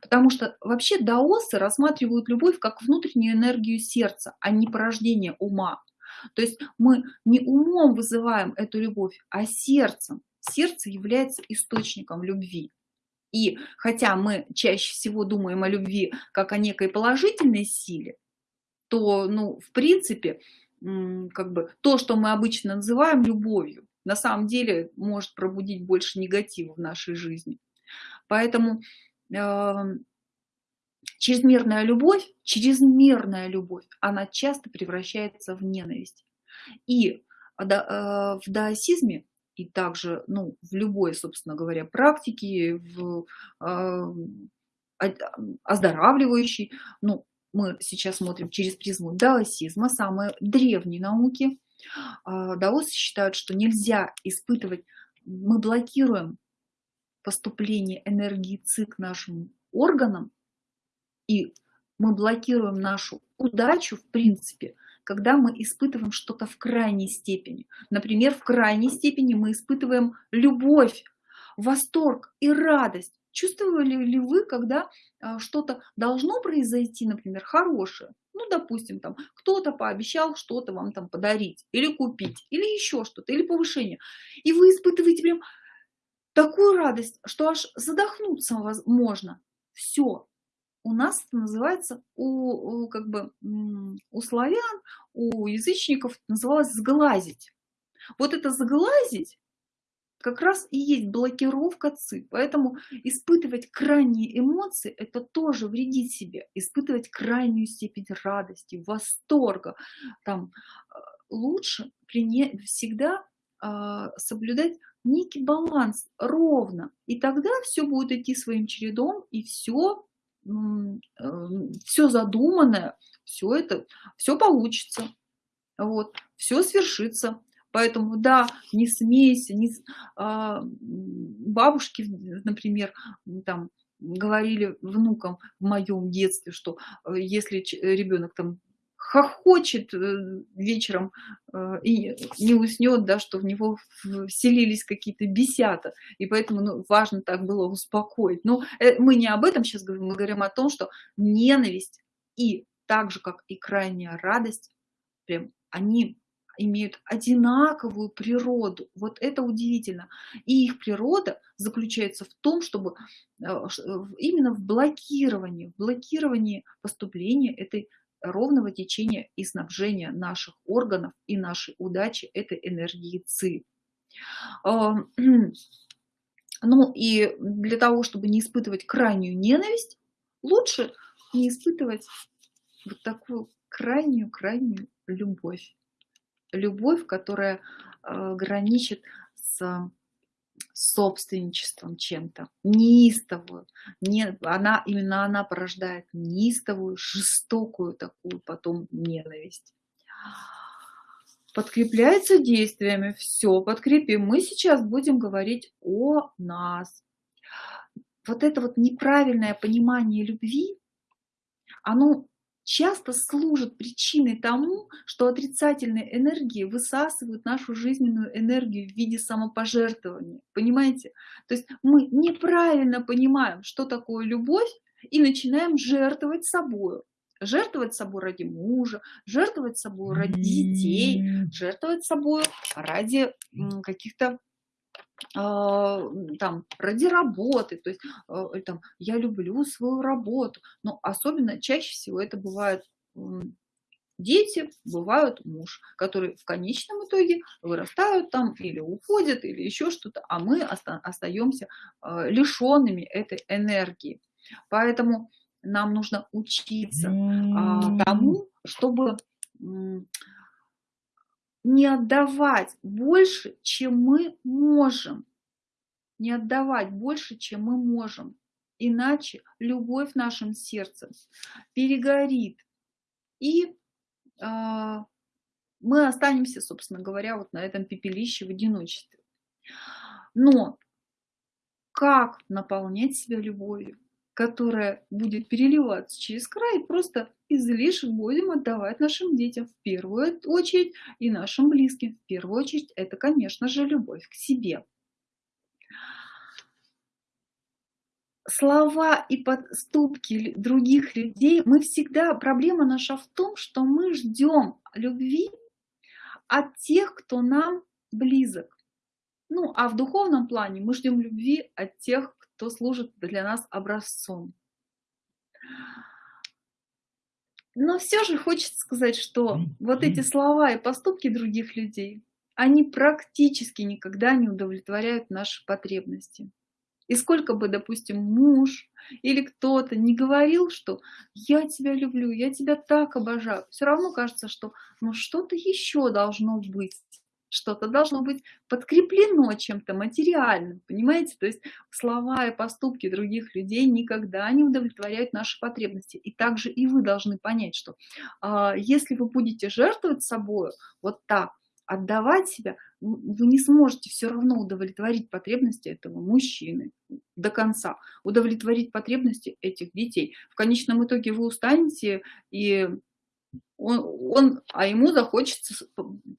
Потому что вообще даосы рассматривают любовь как внутреннюю энергию сердца, а не порождение ума. То есть мы не умом вызываем эту любовь, а сердцем. Сердце является источником любви. И хотя мы чаще всего думаем о любви как о некой положительной силе, то, ну, в принципе, как бы то, что мы обычно называем любовью, на самом деле может пробудить больше негатива в нашей жизни. Поэтому э, чрезмерная любовь, чрезмерная любовь, она часто превращается в ненависть. И э, в даосизме и также ну, в любой, собственно говоря, практике, в э, оздоравливающей, ну, мы сейчас смотрим через призму даосизма, самые древние науки. А, даосы считают, что нельзя испытывать, мы блокируем поступление энергии ЦИ к нашим органам, и мы блокируем нашу удачу, в принципе, когда мы испытываем что-то в крайней степени. Например, в крайней степени мы испытываем любовь, восторг и радость. Чувствовали ли вы, когда а, что-то должно произойти, например, хорошее? Ну, допустим, там кто-то пообещал что-то вам там подарить или купить, или еще что-то, или повышение. И вы испытываете прям такую радость, что аж задохнуться можно. Все. У нас это называется, у, как бы, у славян, у язычников называлось сглазить. Вот это сглазить как раз и есть блокировка ЦИ. Поэтому испытывать крайние эмоции – это тоже вредить себе. Испытывать крайнюю степень радости, восторга. Там, э, лучше всегда а, соблюдать некий баланс ровно. И тогда все будет идти своим чередом, и все, э, все задуманное, все это, все получится. Вот, все свершится. Поэтому, да, не смейся, не, а, бабушки, например, там говорили внукам в моем детстве, что э, если ребенок там хохочет э, вечером э, и не уснет, да, что в него вселились какие-то бесята, и поэтому ну, важно так было успокоить. Но мы не об этом сейчас говорим, мы говорим о том, что ненависть и так же, как и крайняя радость, прям они имеют одинаковую природу. Вот это удивительно. И их природа заключается в том, чтобы э, именно в блокировании, в блокировании поступления этой ровного течения и снабжения наших органов и нашей удачи этой энергии ЦИ. Ну и для того, чтобы не испытывать крайнюю ненависть, лучше не испытывать вот такую крайнюю-крайнюю любовь любовь, которая э, граничит с собственничеством чем-то, неистовую. Не, она, именно она порождает неистовую, жестокую такую потом ненависть. Подкрепляется действиями. Все, подкрепим. Мы сейчас будем говорить о нас. Вот это вот неправильное понимание любви, оно часто служит причиной тому, что отрицательные энергии высасывают нашу жизненную энергию в виде самопожертвования. Понимаете? То есть мы неправильно понимаем, что такое любовь, и начинаем жертвовать собой. Жертвовать собой ради мужа, жертвовать собой ради детей, жертвовать собой ради каких-то там ради работы, то есть а, там я люблю свою работу, но особенно чаще всего это бывает дети, бывают муж, которые в конечном итоге вырастают там или уходят, или еще что-то, а мы остаемся а, лишенными этой энергии. Поэтому нам нужно учиться тому, чтобы не отдавать больше, чем мы можем. Не отдавать больше, чем мы можем. Иначе любовь в нашем сердце перегорит. И э, мы останемся, собственно говоря, вот на этом пепелище в одиночестве. Но как наполнять себя любовью? Которая будет переливаться через край, просто излишек будем отдавать нашим детям в первую очередь и нашим близким. В первую очередь это, конечно же, любовь к себе. Слова и подступки других людей, мы всегда, проблема наша в том, что мы ждем любви от тех, кто нам близок. Ну, а в духовном плане мы ждем любви от тех, кто служит для нас образцом. Но все же хочется сказать, что вот эти слова и поступки других людей, они практически никогда не удовлетворяют наши потребности. И сколько бы, допустим, муж или кто-то не говорил, что я тебя люблю, я тебя так обожаю, все равно кажется, что ну что-то еще должно быть что-то должно быть подкреплено чем-то материальным, понимаете? То есть слова и поступки других людей никогда не удовлетворяют наши потребности. И также и вы должны понять, что э, если вы будете жертвовать собой вот так, отдавать себя, вы не сможете все равно удовлетворить потребности этого мужчины до конца, удовлетворить потребности этих детей. В конечном итоге вы устанете и он, он, а ему захочется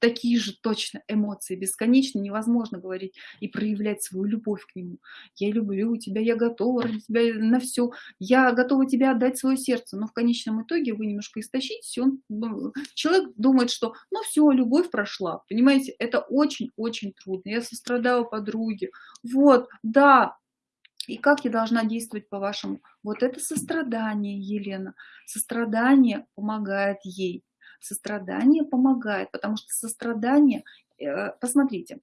такие же точно эмоции, бесконечно невозможно говорить и проявлять свою любовь к нему. Я люблю тебя, я готова ради тебя на все, я готова тебе отдать свое сердце, но в конечном итоге вы немножко истощитесь, он, ну, человек думает, что ну все, любовь прошла, понимаете, это очень-очень трудно. Я сострадаю подруге, вот, да, и как я должна действовать по-вашему? Вот это сострадание, Елена. Сострадание помогает ей. Сострадание помогает, потому что сострадание, э, посмотрите,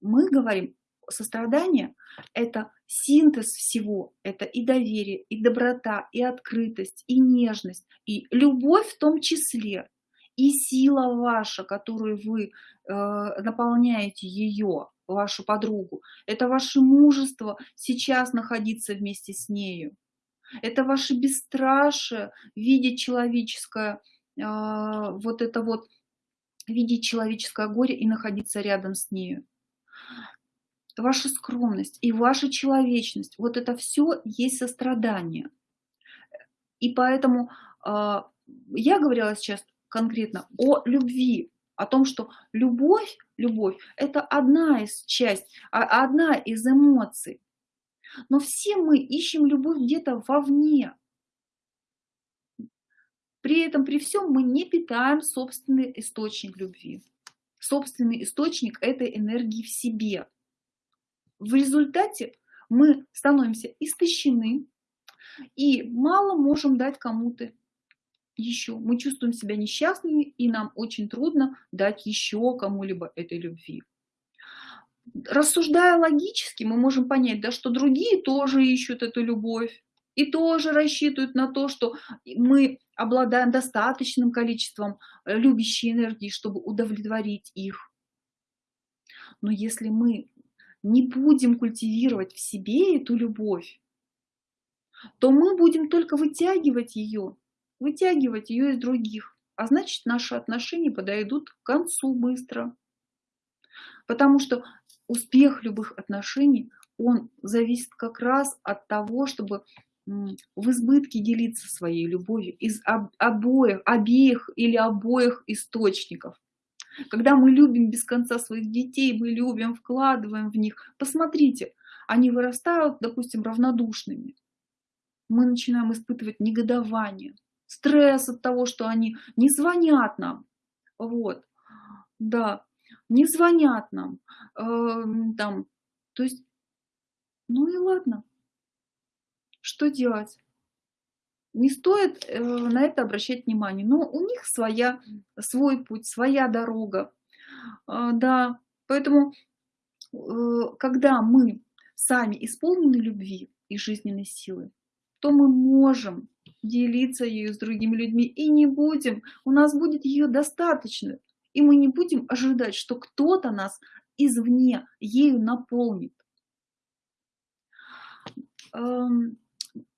мы говорим, сострадание – это синтез всего, это и доверие, и доброта, и открытость, и нежность, и любовь в том числе, и сила ваша, которую вы э, наполняете ее, вашу подругу. Это ваше мужество сейчас находиться вместе с нею. Это ваше бесстрашие видеть человеческое, э, вот это вот, видеть человеческое горе и находиться рядом с нею. Ваша скромность и ваша человечность, вот это все есть сострадание. И поэтому э, я говорила сейчас конкретно о любви, о том, что любовь, любовь – это одна из часть, а, одна из эмоций. Но все мы ищем любовь где-то вовне. При этом, при всем мы не питаем собственный источник любви. Собственный источник этой энергии в себе. В результате мы становимся истощены и мало можем дать кому-то еще. Мы чувствуем себя несчастными, и нам очень трудно дать еще кому-либо этой любви. Рассуждая логически, мы можем понять, да, что другие тоже ищут эту любовь и тоже рассчитывают на то, что мы обладаем достаточным количеством э, любящей энергии, чтобы удовлетворить их. Но если мы не будем культивировать в себе эту любовь, то мы будем только вытягивать ее вытягивать ее из других, а значит наши отношения подойдут к концу быстро. Потому что успех любых отношений, он зависит как раз от того, чтобы в избытке делиться своей любовью из обоих, обеих или обоих источников. Когда мы любим без конца своих детей, мы любим, вкладываем в них, посмотрите, они вырастают, допустим, равнодушными. Мы начинаем испытывать негодование, стресс от того, что они не звонят нам, вот, да, не звонят нам, э, там, то есть, ну и ладно, что делать? Не стоит э, на это обращать внимание, но у них своя, свой путь, своя дорога, э, да, поэтому, э, когда мы сами исполнены любви и жизненной силы, то мы можем делиться ею с другими людьми и не будем, у нас будет ее достаточно, и мы не будем ожидать, что кто-то нас извне ею наполнит.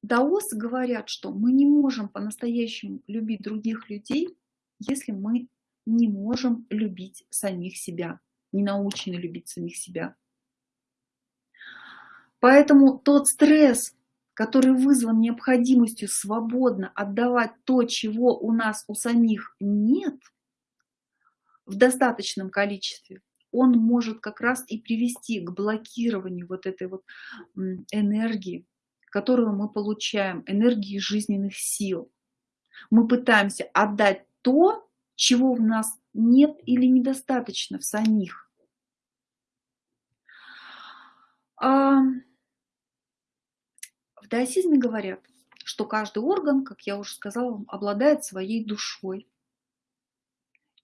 Даосы говорят, что мы не можем по-настоящему любить других людей, если мы не можем любить самих себя, не научены любить самих себя. Поэтому тот стресс, который вызван необходимостью свободно отдавать то, чего у нас у самих нет в достаточном количестве, он может как раз и привести к блокированию вот этой вот энергии, которую мы получаем, энергии жизненных сил. Мы пытаемся отдать то, чего в нас нет или недостаточно в самих. В даосизме говорят, что каждый орган, как я уже сказала, обладает своей душой,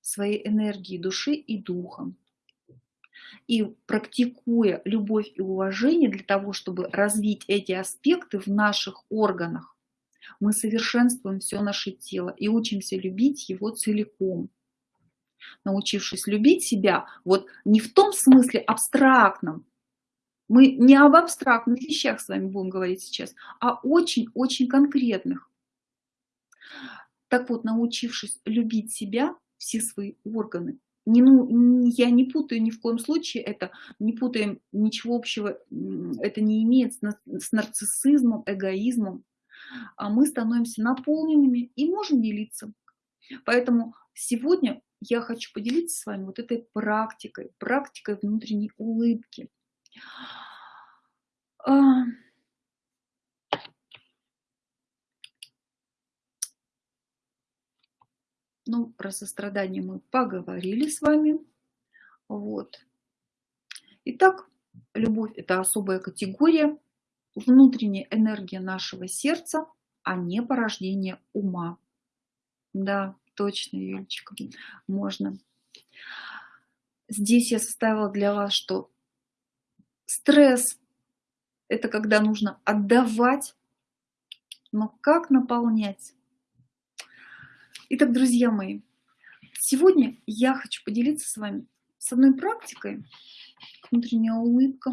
своей энергией души и духом. И практикуя любовь и уважение для того, чтобы развить эти аспекты в наших органах, мы совершенствуем все наше тело и учимся любить его целиком. Научившись любить себя, вот не в том смысле абстрактном, мы не об абстрактных вещах с вами будем говорить сейчас, а очень-очень конкретных. Так вот, научившись любить себя, все свои органы, не, ну, я не путаю ни в коем случае это, не путаем ничего общего, это не имеет с, с нарциссизмом, эгоизмом, а мы становимся наполненными и можем делиться. Поэтому сегодня я хочу поделиться с вами вот этой практикой, практикой внутренней улыбки. А, ну, про сострадание мы поговорили с вами. Вот. Итак, любовь – это особая категория, внутренняя энергия нашего сердца, а не порождение ума. Да, точно, Юлечка, можно. Здесь я составила для вас, что стресс – это когда нужно отдавать, но как наполнять? Итак, друзья мои, сегодня я хочу поделиться с вами с одной практикой, внутренняя улыбка,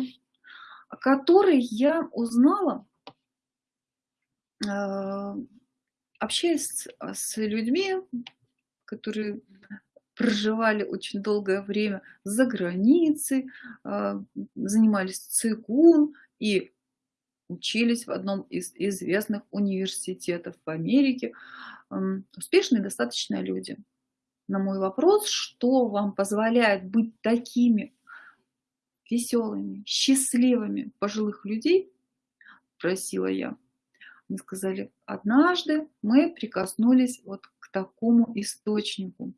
о которой я узнала, э, общаясь с людьми, которые проживали очень долгое время за границей, э, занимались цигун и учились в одном из известных университетов в Америке. Успешные достаточно люди. На мой вопрос, что вам позволяет быть такими веселыми, счастливыми пожилых людей, просила я. Они сказали, однажды мы прикоснулись вот к такому источнику.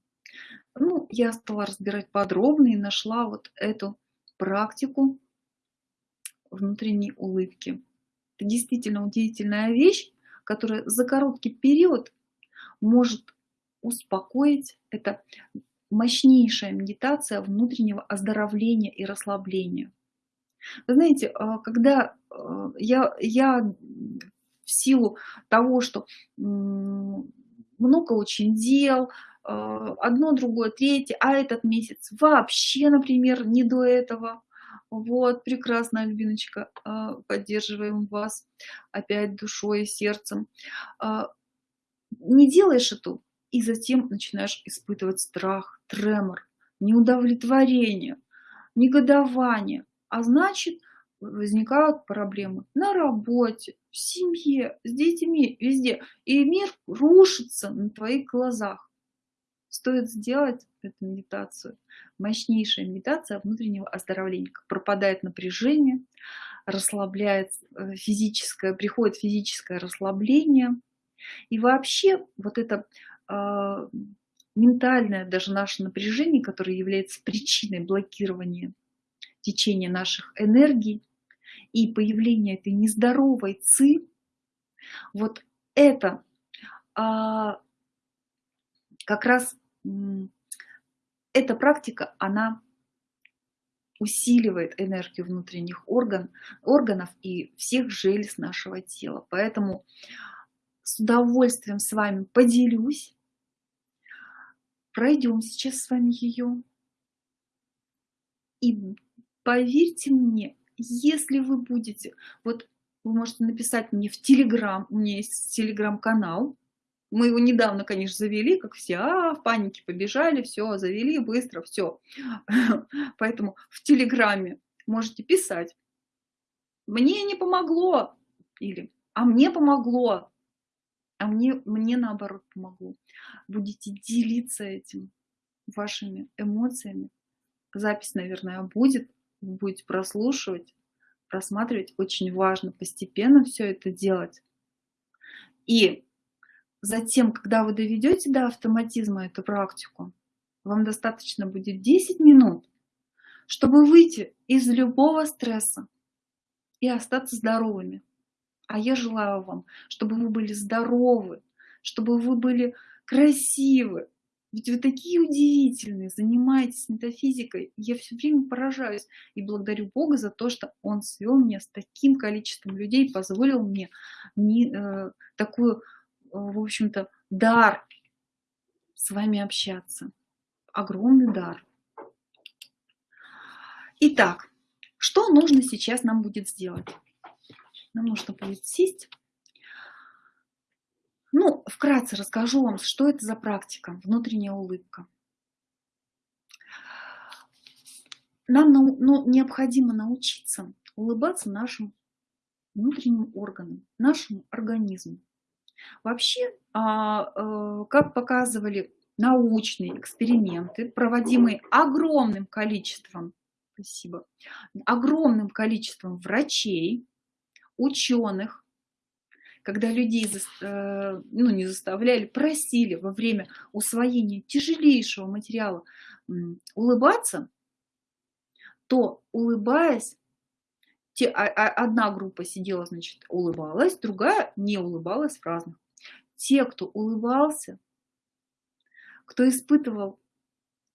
Ну, я стала разбирать подробно и нашла вот эту практику внутренней улыбки. Это действительно удивительная вещь, которая за короткий период может успокоить. Это мощнейшая медитация внутреннего оздоровления и расслабления. Вы знаете, а, когда а, я, я в силу того, что много очень дел, одно, другое, третье, а этот месяц вообще, например, не до этого, вот, прекрасно, Альбиночка, поддерживаем вас опять душой и сердцем. Не делаешь эту и затем начинаешь испытывать страх, тремор, неудовлетворение, негодование. А значит, возникают проблемы на работе, в семье, с детьми, везде. И мир рушится на твоих глазах. Стоит сделать эту медитацию. Мощнейшая медитация внутреннего оздоровления. Пропадает напряжение, расслабляется э, физическое, приходит физическое расслабление. И вообще вот это а, ментальное даже наше напряжение, которое является причиной блокирования течения наших энергий и появления этой нездоровой ци, вот это а, как раз эта практика, она усиливает энергию внутренних орган, органов и всех желез нашего тела. Поэтому с удовольствием с вами поделюсь Пройдем сейчас с вами ее. И поверьте мне, если вы будете, вот вы можете написать мне в Телеграм, у меня есть Телеграм-канал, мы его недавно, конечно, завели, как все, а, в панике побежали, все, завели быстро, все. Поэтому в Телеграме можете писать. Мне не помогло. Или, а мне помогло а мне, мне наоборот помогло. Будете делиться этим вашими эмоциями. Запись, наверное, будет, вы будете прослушивать, просматривать. Очень важно постепенно все это делать. И затем, когда вы доведете до автоматизма эту практику, вам достаточно будет 10 минут, чтобы выйти из любого стресса и остаться здоровыми. А я желаю вам, чтобы вы были здоровы, чтобы вы были красивы. Ведь вы такие удивительные, занимаетесь метафизикой. Я все время поражаюсь и благодарю Бога за то, что Он свел меня с таким количеством людей, позволил мне не, э, такую, в общем-то, дар с вами общаться. Огромный дар. Итак, что нужно сейчас нам будет сделать? Нам нужно будет сесть. Ну, вкратце расскажу вам, что это за практика, внутренняя улыбка. Нам ну, необходимо научиться улыбаться нашим внутренним органам, нашему организму. Вообще, а, а, как показывали научные эксперименты, проводимые огромным количеством, спасибо, огромным количеством врачей, ученых, когда людей э, ну, не заставляли, просили во время усвоения тяжелейшего материала улыбаться, то улыбаясь, те, а, а, одна группа сидела, значит, улыбалась, другая не улыбалась в разных. Те, кто улыбался, кто испытывал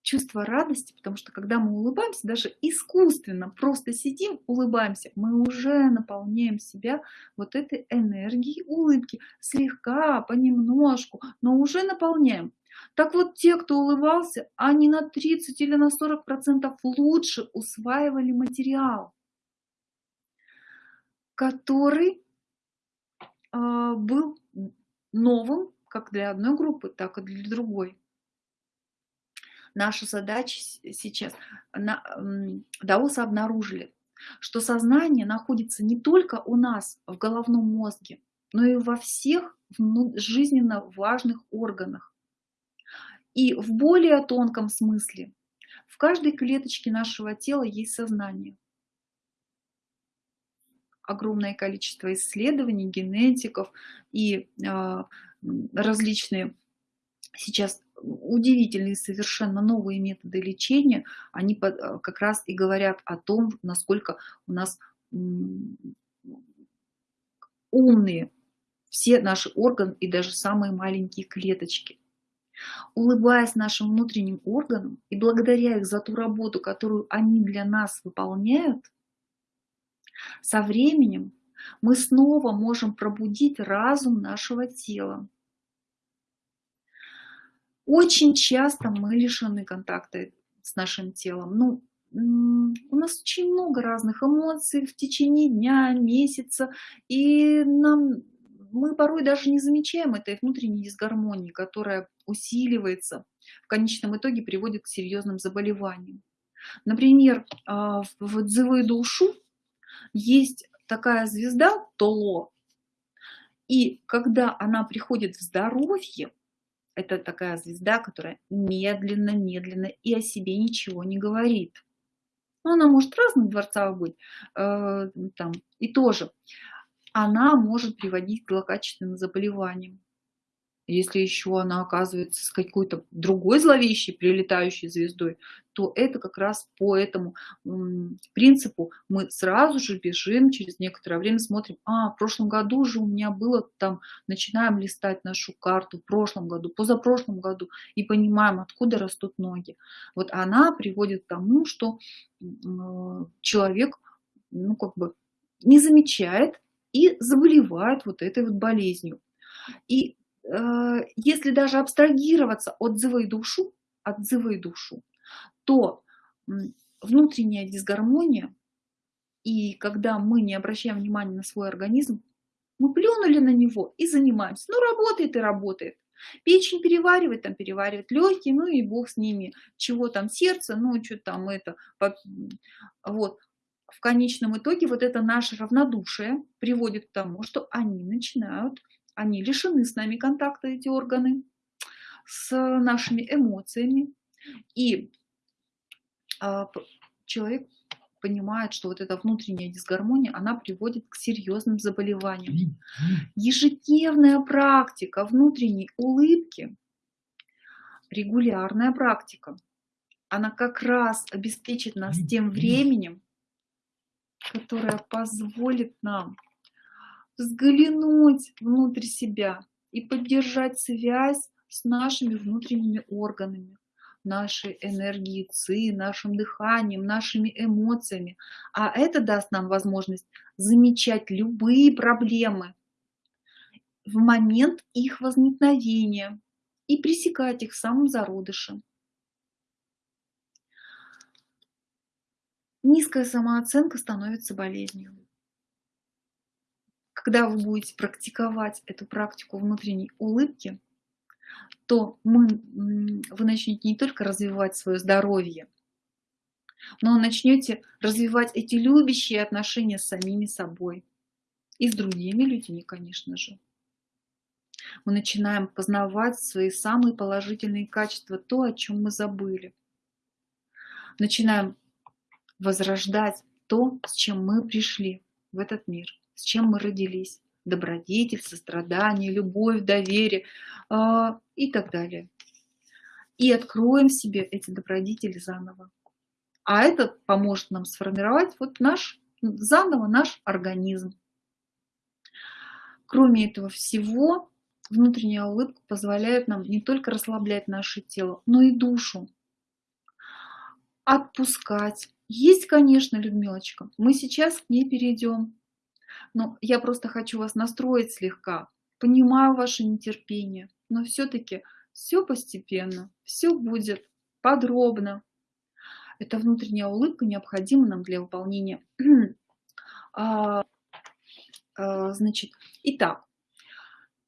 чувство радости, потому что когда мы улыбаемся, даже искусственно просто сидим, улыбаемся, мы уже наполняем себя вот этой энергией улыбки, слегка, понемножку, но уже наполняем. Так вот, те, кто улыбался, они на 30 или на 40 процентов лучше усваивали материал, который э, был новым как для одной группы, так и для другой наша задача сейчас, даосы обнаружили, что сознание находится не только у нас в головном мозге, но и во всех жизненно важных органах. И в более тонком смысле в каждой клеточке нашего тела есть сознание. Огромное количество исследований, генетиков и э, различные сейчас удивительные совершенно новые методы лечения, они э, как раз и говорят о том, насколько у нас умные все наши органы и даже самые маленькие клеточки. Улыбаясь нашим внутренним органам и благодаря их за ту работу, которую они для нас выполняют, со временем мы снова можем пробудить разум нашего тела, очень часто мы лишены контакта с нашим телом. Ну, у нас очень много разных эмоций в течение дня, месяца, и нам, мы порой даже не замечаем этой внутренней дисгармонии, которая усиливается, в конечном итоге приводит к серьезным заболеваниям. Например, а, в Дзивы Душу есть такая звезда Толо, и когда она приходит в здоровье, это такая звезда, которая медленно, медленно и о себе ничего не говорит. Ну, она может разных дворцах быть, э, там, и тоже. Она может приводить к злокачественным заболеваниям. Если еще она оказывается с какой-то другой зловещей прилетающей звездой, то это как раз по этому принципу мы сразу же бежим, через некоторое время смотрим, а, в прошлом году же у меня было там, начинаем листать нашу карту, в прошлом году, позапрошлом году, и понимаем, откуда растут ноги. Вот она приводит к тому, что человек, ну, как бы не замечает и заболевает вот этой вот болезнью. И если даже абстрагироваться от дзывы душу, от дзывы душу, то внутренняя дисгармония, и когда мы не обращаем внимания на свой организм, мы плюнули на него и занимаемся. Ну, работает и работает. Печень переваривает, там переваривает легкие, ну и бог с ними. Чего там сердце, ну что там это. Вот. В конечном итоге вот это наше равнодушие приводит к тому, что они начинают они лишены с нами контакта, эти органы, с нашими эмоциями. И а, человек понимает, что вот эта внутренняя дисгармония, она приводит к серьезным заболеваниям. Ежедневная практика внутренней улыбки, регулярная практика, она как раз обеспечит нас тем временем, которое позволит нам взглянуть внутрь себя и поддержать связь с нашими внутренними органами, нашей энергией ЦИ, нашим дыханием, нашими эмоциями. А это даст нам возможность замечать любые проблемы в момент их возникновения и пресекать их в самом зародыше. Низкая самооценка становится болезнью. Когда вы будете практиковать эту практику внутренней улыбки, то мы, вы начнете не только развивать свое здоровье, но начнете развивать эти любящие отношения с самими собой и с другими людьми, конечно же. Мы начинаем познавать свои самые положительные качества, то, о чем мы забыли. Начинаем возрождать то, с чем мы пришли в этот мир, с чем мы родились. Добродетель, сострадание, любовь, доверие э, и так далее. И откроем себе эти добродетели заново. А это поможет нам сформировать вот наш, заново наш организм. Кроме этого всего, внутренняя улыбка позволяет нам не только расслаблять наше тело, но и душу. Отпускать. Есть, конечно, Людмилочка. Мы сейчас к ней перейдем. Но я просто хочу вас настроить слегка. Понимаю ваше нетерпение, но все-таки все постепенно, все будет подробно. Эта внутренняя улыбка необходима нам для выполнения. а, а, значит, итак,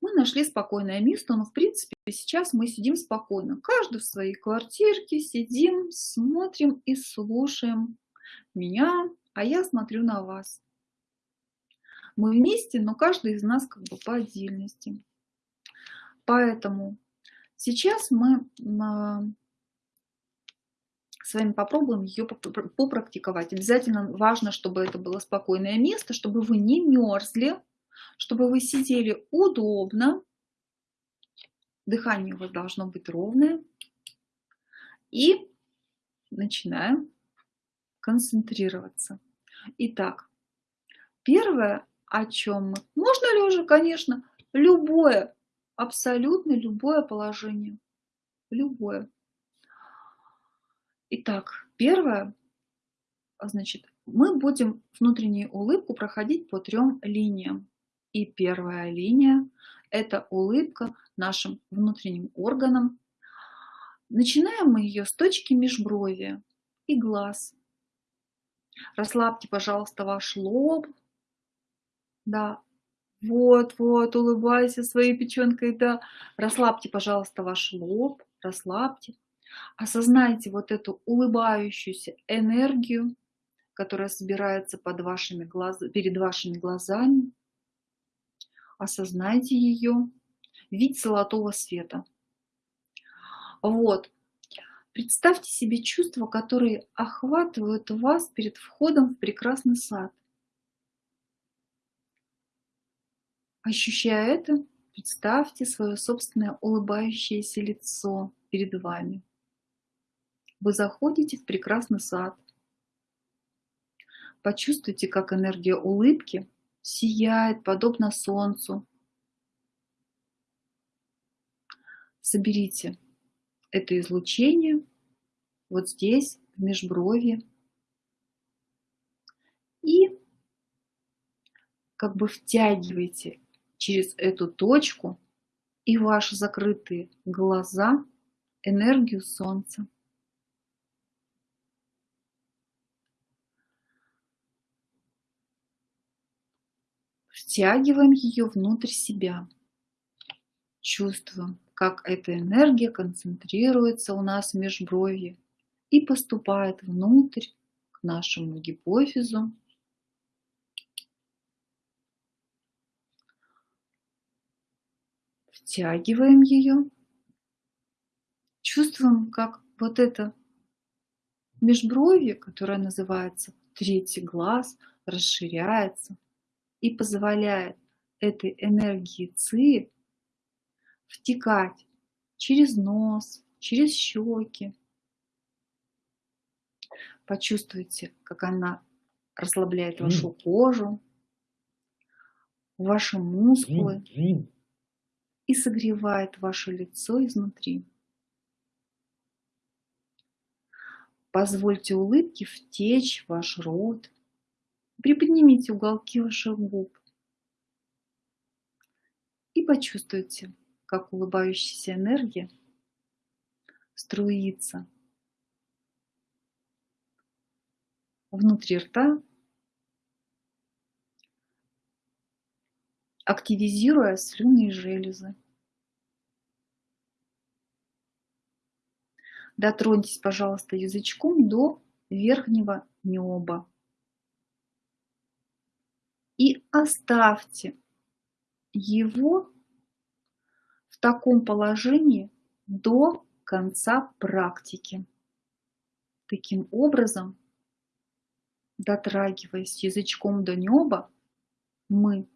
мы нашли спокойное место, но в принципе сейчас мы сидим спокойно. Каждый в своей квартирке сидим, смотрим и слушаем меня, а я смотрю на вас. Мы вместе, но каждый из нас как бы по отдельности. Поэтому сейчас мы а, с вами попробуем ее попрактиковать. Обязательно важно, чтобы это было спокойное место, чтобы вы не мерзли, чтобы вы сидели удобно. Дыхание у вас должно быть ровное. И начинаем концентрироваться. Итак, первое, о чем мы... Можно лежа, конечно, любое, абсолютно любое положение. Любое. Итак, первое, значит, мы будем внутреннюю улыбку проходить по трем линиям. И первая линия – это улыбка нашим внутренним органам. Начинаем мы ее с точки межброви и глаз. Расслабьте, пожалуйста, ваш лоб. Да, вот, вот, улыбайся своей печенкой, да. Расслабьте, пожалуйста, ваш лоб, расслабьте. Осознайте вот эту улыбающуюся энергию, которая собирается под вашими глаз... перед вашими глазами. Осознайте ее. Вид золотого света. Вот. Представьте себе чувства, которые охватывают вас перед входом в прекрасный сад. Ощущая это, представьте свое собственное улыбающееся лицо перед вами. Вы заходите в прекрасный сад. Почувствуйте, как энергия улыбки сияет, подобно солнцу. Соберите это излучение вот здесь, в межбровье. И как бы втягивайте через эту точку и ваши закрытые глаза энергию Солнца. Втягиваем ее внутрь себя. Чувствуем, как эта энергия концентрируется у нас в межбровье и поступает внутрь к нашему гипофизу. Втягиваем ее. Чувствуем, как вот это межбровье, которое называется третий глаз, расширяется и позволяет этой энергии ЦИ втекать через нос, через щеки. Почувствуйте, как она расслабляет вашу кожу, ваши мускулы и согревает ваше лицо изнутри. Позвольте улыбке втечь в ваш рот. Приподнимите уголки ваших губ. И почувствуйте, как улыбающаяся энергия струится внутри рта, активизируя слюнные железы. Дотроньтесь, пожалуйста, язычком до верхнего неба. И оставьте его в таком положении до конца практики. Таким образом, дотрагиваясь язычком до неба, мы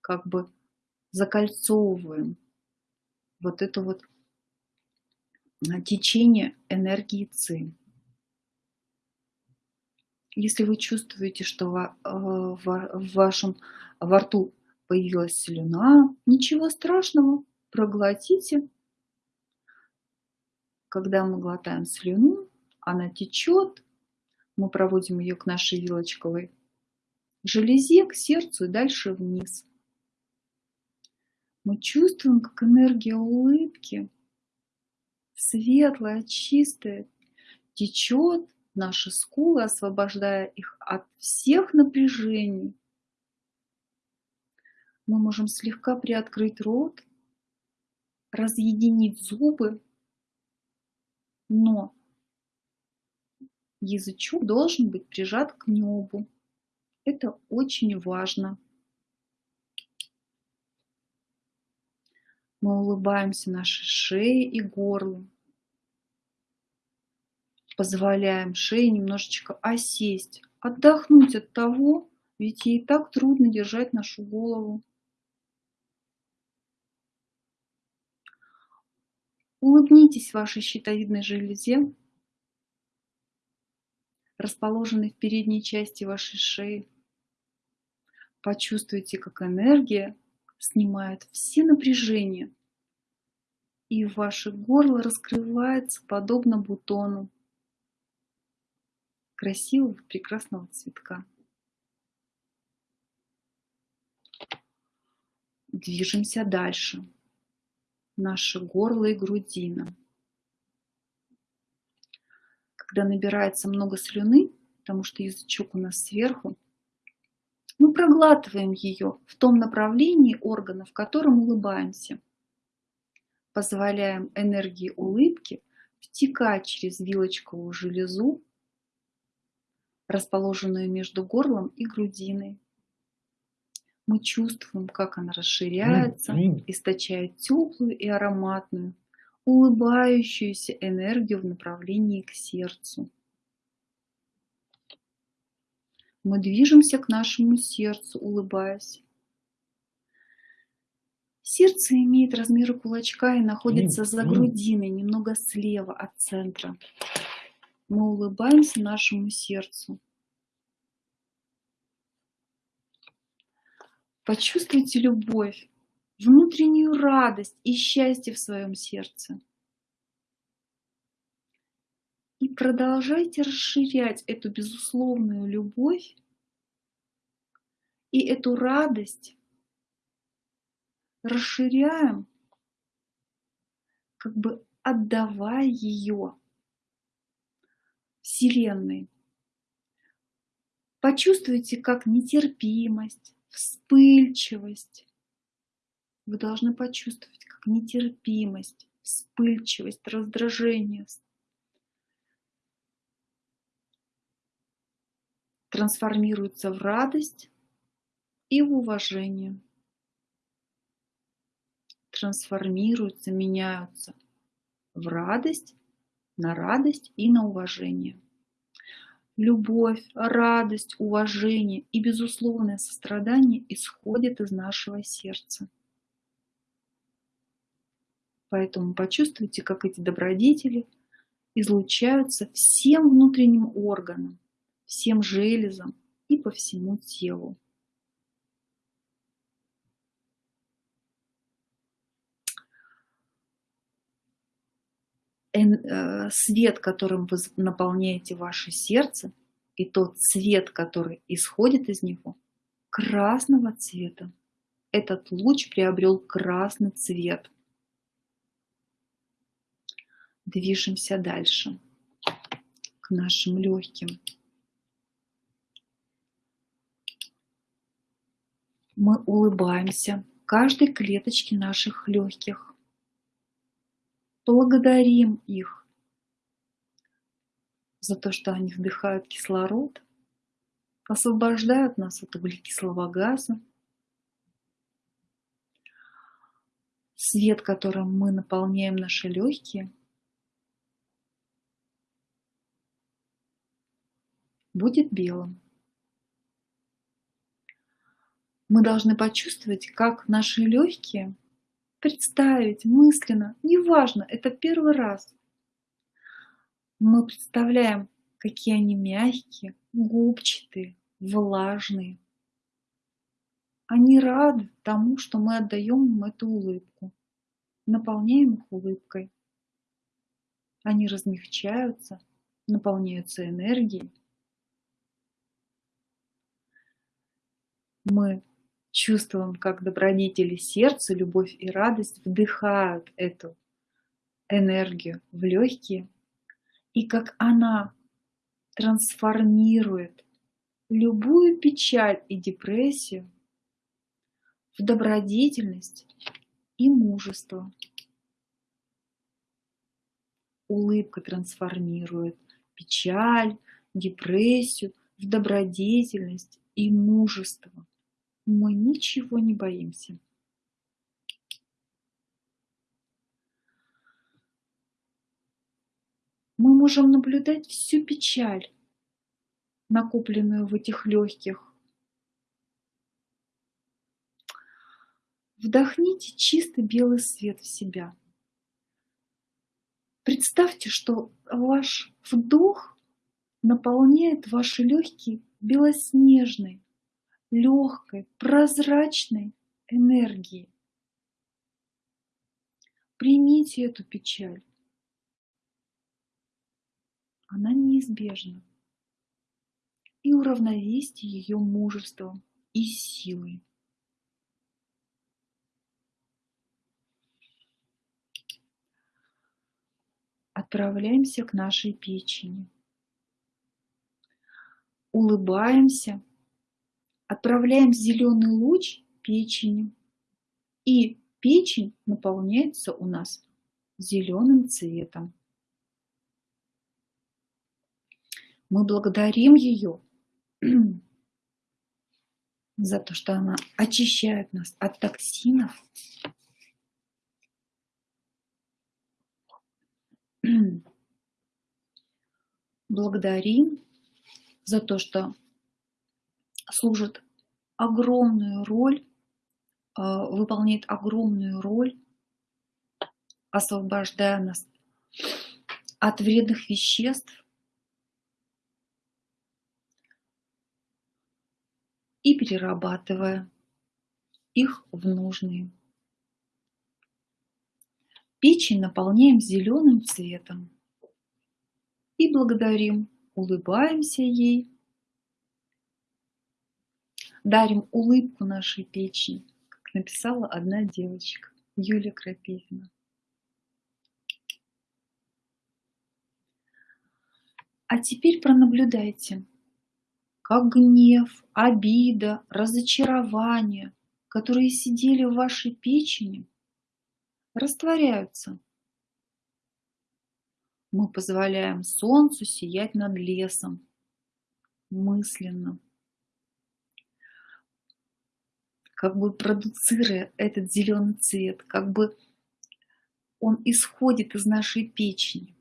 как бы закольцовываем вот это вот течение энергии ЦИ. Если вы чувствуете, что э, в вашем во рту появилась слюна, ничего страшного, проглотите. Когда мы глотаем слюну, она течет, мы проводим ее к нашей вилочковой железе, к сердцу и дальше вниз. Мы чувствуем, как энергия улыбки светлая, чистая, течет наши скулы, освобождая их от всех напряжений. Мы можем слегка приоткрыть рот, разъединить зубы, но язычок должен быть прижат к небу. Это очень важно. Мы улыбаемся нашей шее и горлу. Позволяем шее немножечко осесть, отдохнуть от того, ведь ей так трудно держать нашу голову. Улыбнитесь вашей щитовидной железе, расположенной в передней части вашей шеи. Почувствуйте, как энергия снимает все напряжения, и ваше горло раскрывается подобно бутону красивого, прекрасного цветка. Движемся дальше. Наше горло и грудина. Когда набирается много слюны, потому что язычок у нас сверху, мы проглатываем ее в том направлении органа, в котором улыбаемся. Позволяем энергии улыбки втекать через вилочковую железу, расположенную между горлом и грудиной. Мы чувствуем, как она расширяется, источает теплую и ароматную, улыбающуюся энергию в направлении к сердцу. Мы движемся к нашему сердцу, улыбаясь. Сердце имеет размеры кулачка и находится за грудиной, немного слева от центра. Мы улыбаемся нашему сердцу. Почувствуйте любовь, внутреннюю радость и счастье в своем сердце. И продолжайте расширять эту безусловную любовь и эту радость расширяем, как бы отдавая ее Вселенной. Почувствуйте, как нетерпимость, вспыльчивость. Вы должны почувствовать, как нетерпимость, вспыльчивость, раздражение трансформируются в радость и в уважение. Трансформируются, меняются в радость, на радость и на уважение. Любовь, радость, уважение и безусловное сострадание исходят из нашего сердца. Поэтому почувствуйте, как эти добродетели излучаются всем внутренним органам, всем железам и по всему телу. Э, свет, которым вы наполняете ваше сердце, и тот свет, который исходит из него, красного цвета. Этот луч приобрел красный цвет. Движемся дальше к нашим легким. Мы улыбаемся каждой клеточке наших легких. Благодарим их за то, что они вдыхают кислород, освобождают нас от углекислого газа. Свет, которым мы наполняем наши легкие, будет белым. Мы должны почувствовать, как наши легкие, представить мысленно, неважно, это первый раз. Мы представляем, какие они мягкие, губчатые, влажные. Они рады тому, что мы отдаем им эту улыбку, наполняем их улыбкой. Они размягчаются, наполняются энергией. Мы чувствуем, как добродетели сердца, любовь и радость вдыхают эту энергию в легкие, и как она трансформирует любую печаль и депрессию в добродетельность и мужество. Улыбка трансформирует печаль, депрессию в добродетельность и мужество мы ничего не боимся. Мы можем наблюдать всю печаль, накопленную в этих легких. Вдохните чистый белый свет в себя. Представьте, что ваш вдох наполняет ваши легкие белоснежной, легкой, прозрачной энергии. Примите эту печаль. Она неизбежна. И уравновесьте ее мужеством и силой. Отправляемся к нашей печени. Улыбаемся отправляем зеленый луч печени, и печень наполняется у нас зеленым цветом. Мы благодарим ее за то, что она очищает нас от токсинов. Благодарим за то, что служит огромную роль, а, выполняет огромную роль, освобождая нас от вредных веществ и перерабатывая их в нужные. Печень наполняем зеленым цветом и благодарим, улыбаемся ей дарим улыбку нашей печени, как написала одна девочка, Юлия Крапивина. А теперь пронаблюдайте, как гнев, обида, разочарование, которые сидели в вашей печени, растворяются. Мы позволяем солнцу сиять над лесом мысленно как бы продуцируя этот зеленый цвет, как бы он исходит из нашей печени.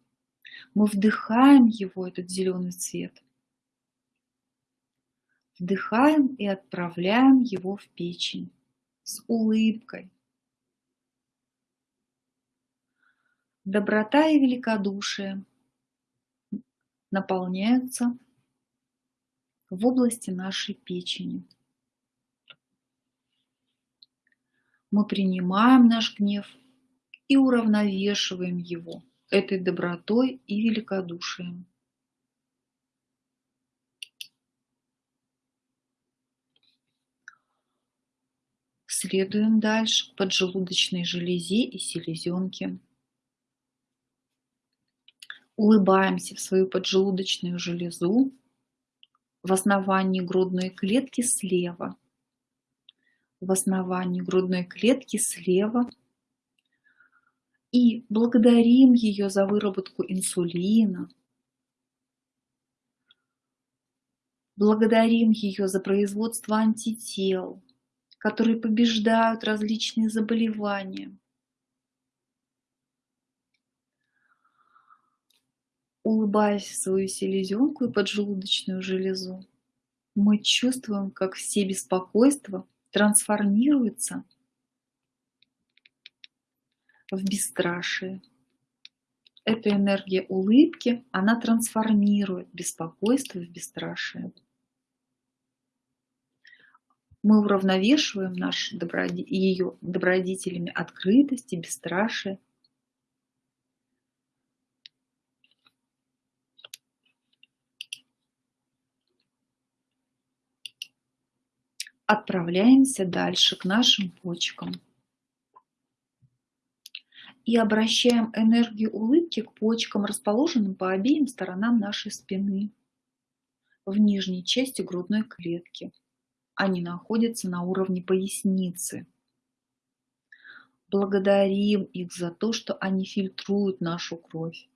Мы вдыхаем его, этот зеленый цвет. Вдыхаем и отправляем его в печень с улыбкой. Доброта и великодушие наполняются в области нашей печени. Мы принимаем наш гнев и уравновешиваем его этой добротой и великодушием. Следуем дальше к поджелудочной железе и селезенке. Улыбаемся в свою поджелудочную железу в основании грудной клетки слева. В основании грудной клетки слева. И благодарим ее за выработку инсулина. Благодарим ее за производство антител которые побеждают различные заболевания. Улыбаясь в свою селезенку и поджелудочную железу, мы чувствуем, как все беспокойства трансформируются в бесстрашие. Эта энергия улыбки, она трансформирует беспокойство в бесстрашие мы уравновешиваем наш доброди... ее добродетелями открытости, бесстрашие. Отправляемся дальше к нашим почкам. И обращаем энергию улыбки к почкам, расположенным по обеим сторонам нашей спины, в нижней части грудной клетки они находятся на уровне поясницы. Благодарим их за то, что они фильтруют нашу кровь,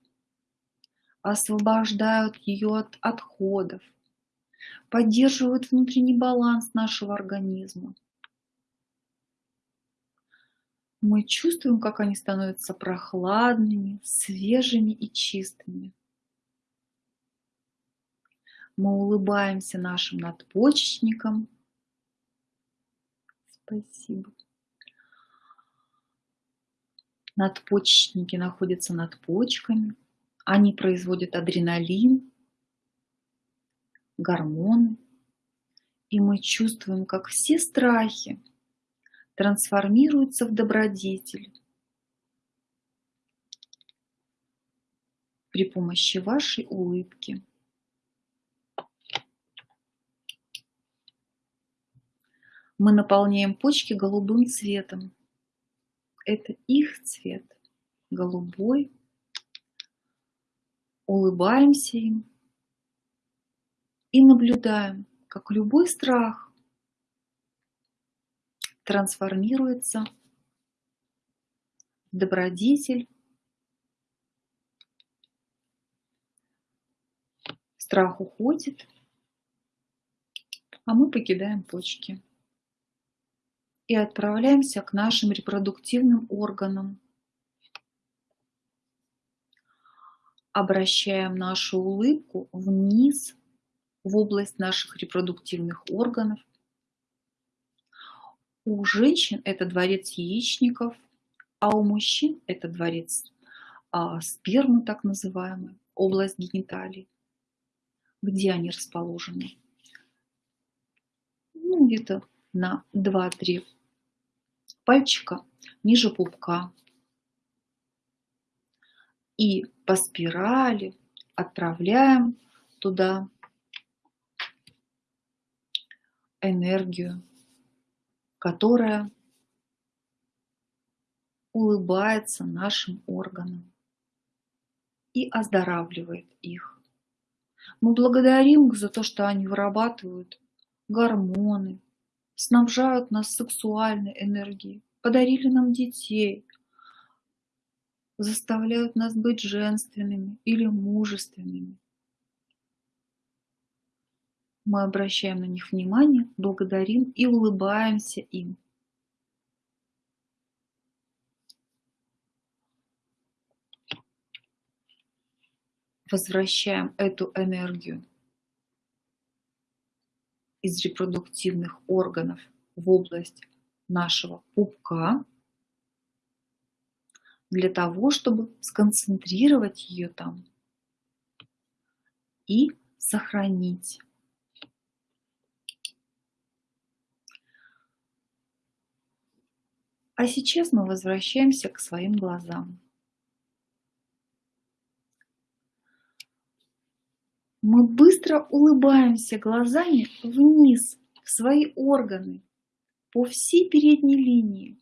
освобождают ее от отходов, поддерживают внутренний баланс нашего организма. Мы чувствуем, как они становятся прохладными, свежими и чистыми. Мы улыбаемся нашим надпочечникам, Спасибо. Надпочечники находятся над почками. Они производят адреналин, гормоны. И мы чувствуем, как все страхи трансформируются в добродетель при помощи вашей улыбки. Мы наполняем почки голубым цветом. Это их цвет, голубой. Улыбаемся им и наблюдаем, как любой страх трансформируется в добродетель, страх уходит, а мы покидаем почки и отправляемся к нашим репродуктивным органам. Обращаем нашу улыбку вниз, в область наших репродуктивных органов. У женщин это дворец яичников, а у мужчин это дворец а, спермы, так называемый, область гениталий. Где они расположены? Ну, где-то на 2-3 пальчика ниже пупка. И по спирали отправляем туда энергию, которая улыбается нашим органам и оздоравливает их. Мы благодарим их за то, что они вырабатывают гормоны, снабжают нас сексуальной энергией, подарили нам детей, заставляют нас быть женственными или мужественными. Мы обращаем на них внимание, благодарим и улыбаемся им. Возвращаем эту энергию из репродуктивных органов в область нашего пупка для того, чтобы сконцентрировать ее там и сохранить. А сейчас мы возвращаемся к своим глазам. Мы быстро улыбаемся глазами вниз, в свои органы, по всей передней линии,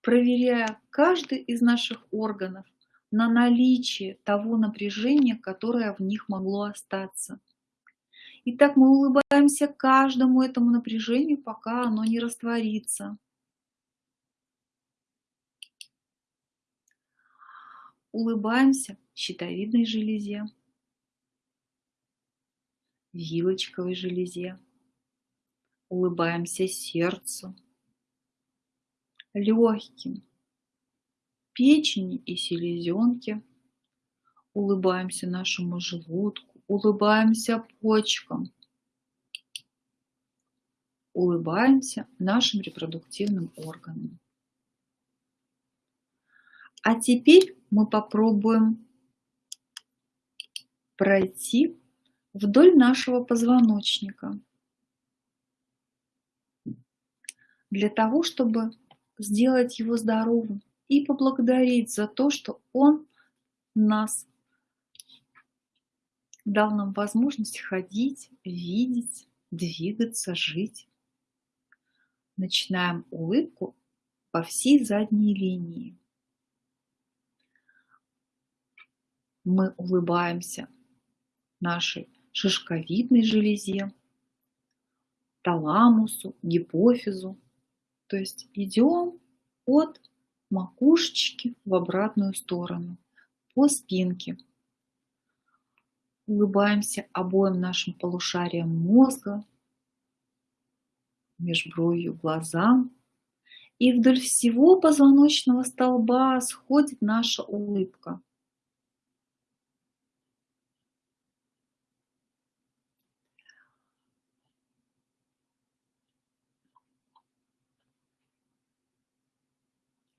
проверяя каждый из наших органов на наличие того напряжения, которое в них могло остаться. И так мы улыбаемся каждому этому напряжению, пока оно не растворится. Улыбаемся щитовидной железе, вилочковой железе, улыбаемся сердцу, легким, печени и селезенке, улыбаемся нашему желудку, улыбаемся почкам, улыбаемся нашим репродуктивным органам. А теперь мы попробуем пройти вдоль нашего позвоночника для того, чтобы сделать его здоровым и поблагодарить за то, что он нас дал нам возможность ходить, видеть, двигаться, жить. Начинаем улыбку по всей задней линии. Мы улыбаемся нашей шишковидной железе, таламусу, гипофизу. То есть идем от макушечки в обратную сторону, по спинке. Улыбаемся обоим нашим полушариям мозга, межбровью глазам. И вдоль всего позвоночного столба сходит наша улыбка.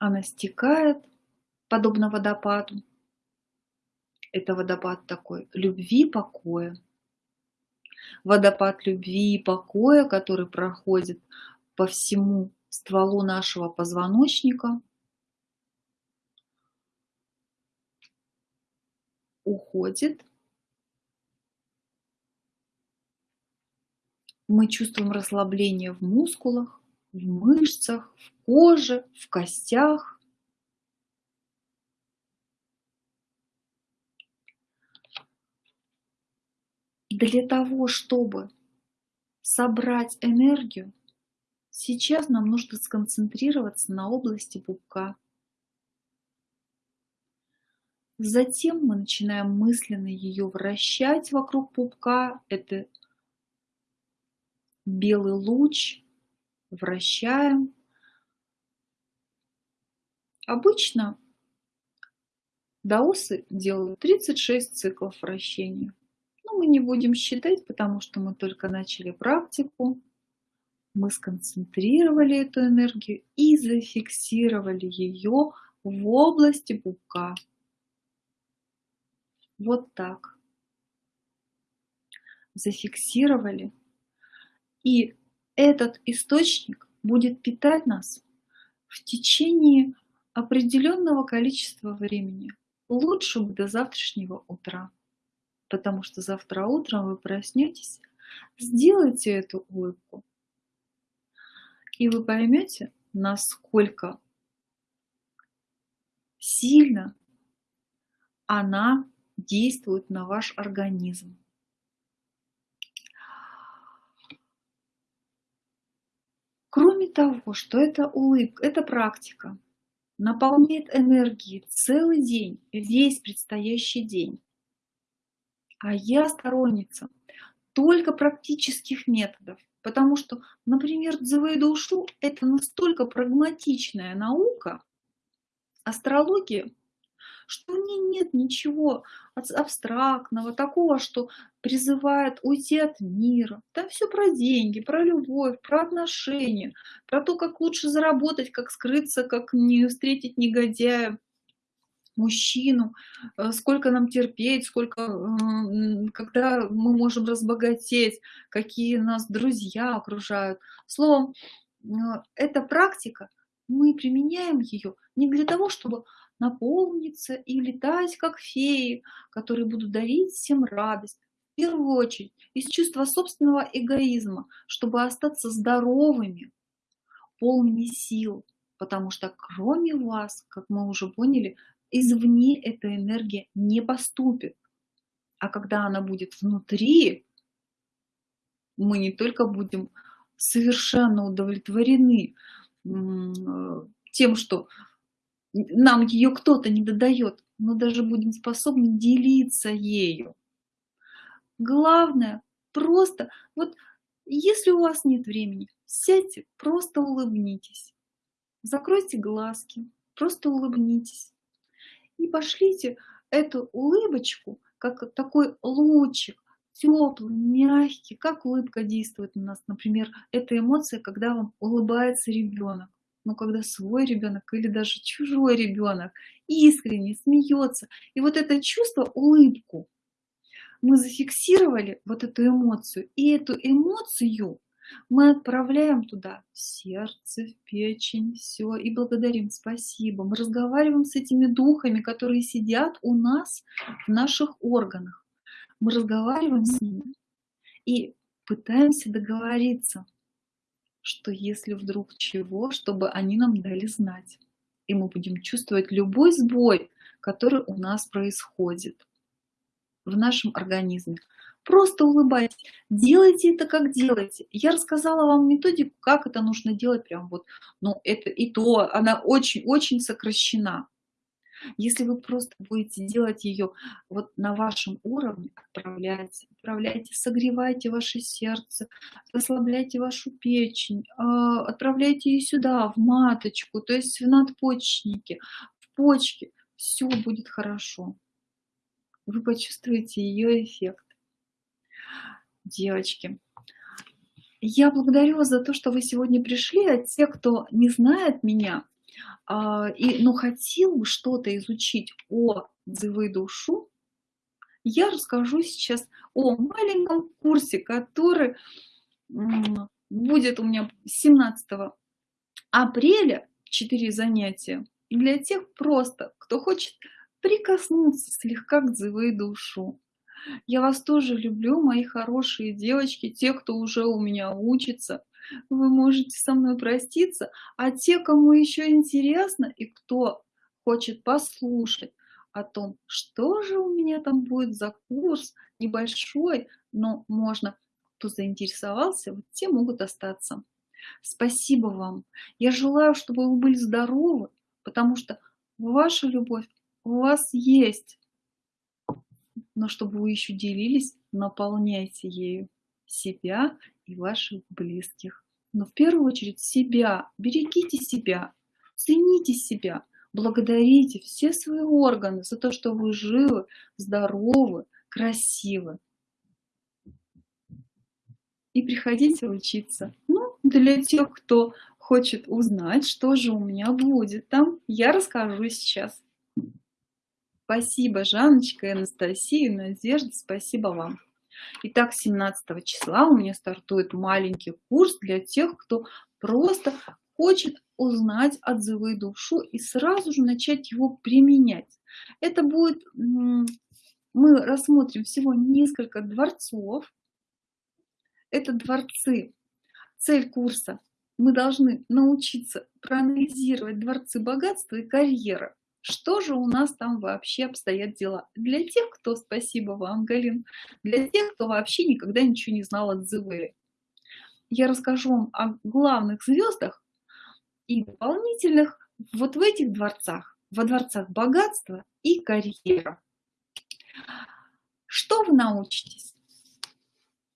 Она стекает, подобно водопаду. Это водопад такой любви, покоя. Водопад любви и покоя, который проходит по всему стволу нашего позвоночника, уходит. Мы чувствуем расслабление в мускулах, в мышцах, в коже, в костях. Для того, чтобы собрать энергию, сейчас нам нужно сконцентрироваться на области пупка. Затем мы начинаем мысленно ее вращать вокруг пупка. Это белый луч, вращаем. Обычно даосы делают 36 циклов вращения. Но мы не будем считать, потому что мы только начали практику. Мы сконцентрировали эту энергию и зафиксировали ее в области пупка. Вот так. Зафиксировали. И этот источник будет питать нас в течение определенного количества времени, лучше бы до завтрашнего утра. Потому что завтра утром вы проснетесь, сделайте эту улыбку, и вы поймете, насколько сильно она действует на ваш организм. Кроме того, что это улыбка, это практика, наполняет энергией целый день, весь предстоящий день. А я сторонница только практических методов, потому что, например, Дзевейда Ушу – это настолько прагматичная наука, астрология, что в ней нет ничего абстрактного, такого, что призывает уйти от мира. Там все про деньги, про любовь, про отношения, про то, как лучше заработать, как скрыться, как не встретить негодяя мужчину, э, сколько нам терпеть, сколько, когда мы можем разбогатеть, какие нас друзья окружают. Словом, э, эта практика, мы применяем ее не для того, чтобы наполниться и летать, как феи, которые будут дарить всем радость. первую очередь из чувства собственного эгоизма, чтобы остаться здоровыми, полными сил, потому что кроме вас, как мы уже поняли, извне эта энергия не поступит. А когда она будет внутри, мы не только будем совершенно удовлетворены тем, что нам ее кто-то не додает, но даже будем способны делиться ею. Главное, просто, вот если у вас нет времени, сядьте, просто улыбнитесь. Закройте глазки, просто улыбнитесь. И пошлите эту улыбочку, как такой лучик, теплый, мягкий, как улыбка действует на нас. Например, это эмоция, когда вам улыбается ребенок. Но когда свой ребенок или даже чужой ребенок искренне смеется. И вот это чувство, улыбку, мы зафиксировали вот эту эмоцию, и эту эмоцию мы отправляем туда в сердце, в печень, все, и благодарим, спасибо. Мы разговариваем с этими духами, которые сидят у нас в наших органах. Мы разговариваем с ними и пытаемся договориться, что если вдруг чего, чтобы они нам дали знать. И мы будем чувствовать любой сбой, который у нас происходит в нашем организме. Просто улыбайтесь, делайте это как делаете. Я рассказала вам методику, как это нужно делать, прям вот, но это и то, она очень-очень сокращена. Если вы просто будете делать ее вот на вашем уровне, отправляйте, отправляйте, согревайте ваше сердце, расслабляйте вашу печень, а, отправляйте ее сюда, в маточку, то есть в надпочечники, в почки, все будет хорошо вы почувствуете ее эффект. Девочки, я благодарю вас за то, что вы сегодня пришли, а те, кто не знает меня, и, но хотел бы что-то изучить о дзывы душу, я расскажу сейчас о маленьком курсе, который будет у меня 17 апреля, 4 занятия, для тех просто, кто хочет прикоснуться слегка к дзывы душу. Я вас тоже люблю, мои хорошие девочки, те, кто уже у меня учится. Вы можете со мной проститься, а те, кому еще интересно и кто хочет послушать о том, что же у меня там будет за курс небольшой, но можно, кто заинтересовался, вот те могут остаться. Спасибо вам. Я желаю, чтобы вы были здоровы, потому что ваша любовь у вас есть, но чтобы вы еще делились, наполняйте ею себя и ваших близких. Но в первую очередь себя, берегите себя, цените себя, благодарите все свои органы за то, что вы живы, здоровы, красивы. И приходите учиться. Ну, для тех, кто хочет узнать, что же у меня будет там, я расскажу сейчас. Спасибо, Жанночка, Анастасия, Надежда, спасибо вам. Итак, 17 числа у меня стартует маленький курс для тех, кто просто хочет узнать отзывы душу и сразу же начать его применять. Это будет, мы рассмотрим всего несколько дворцов. Это дворцы. Цель курса. Мы должны научиться проанализировать дворцы богатства и карьеры что же у нас там вообще обстоят дела. Для тех, кто, спасибо вам, Галин, для тех, кто вообще никогда ничего не знал от Зевери. Я расскажу вам о главных звездах и дополнительных вот в этих дворцах, во дворцах богатства и карьера. Что вы научитесь?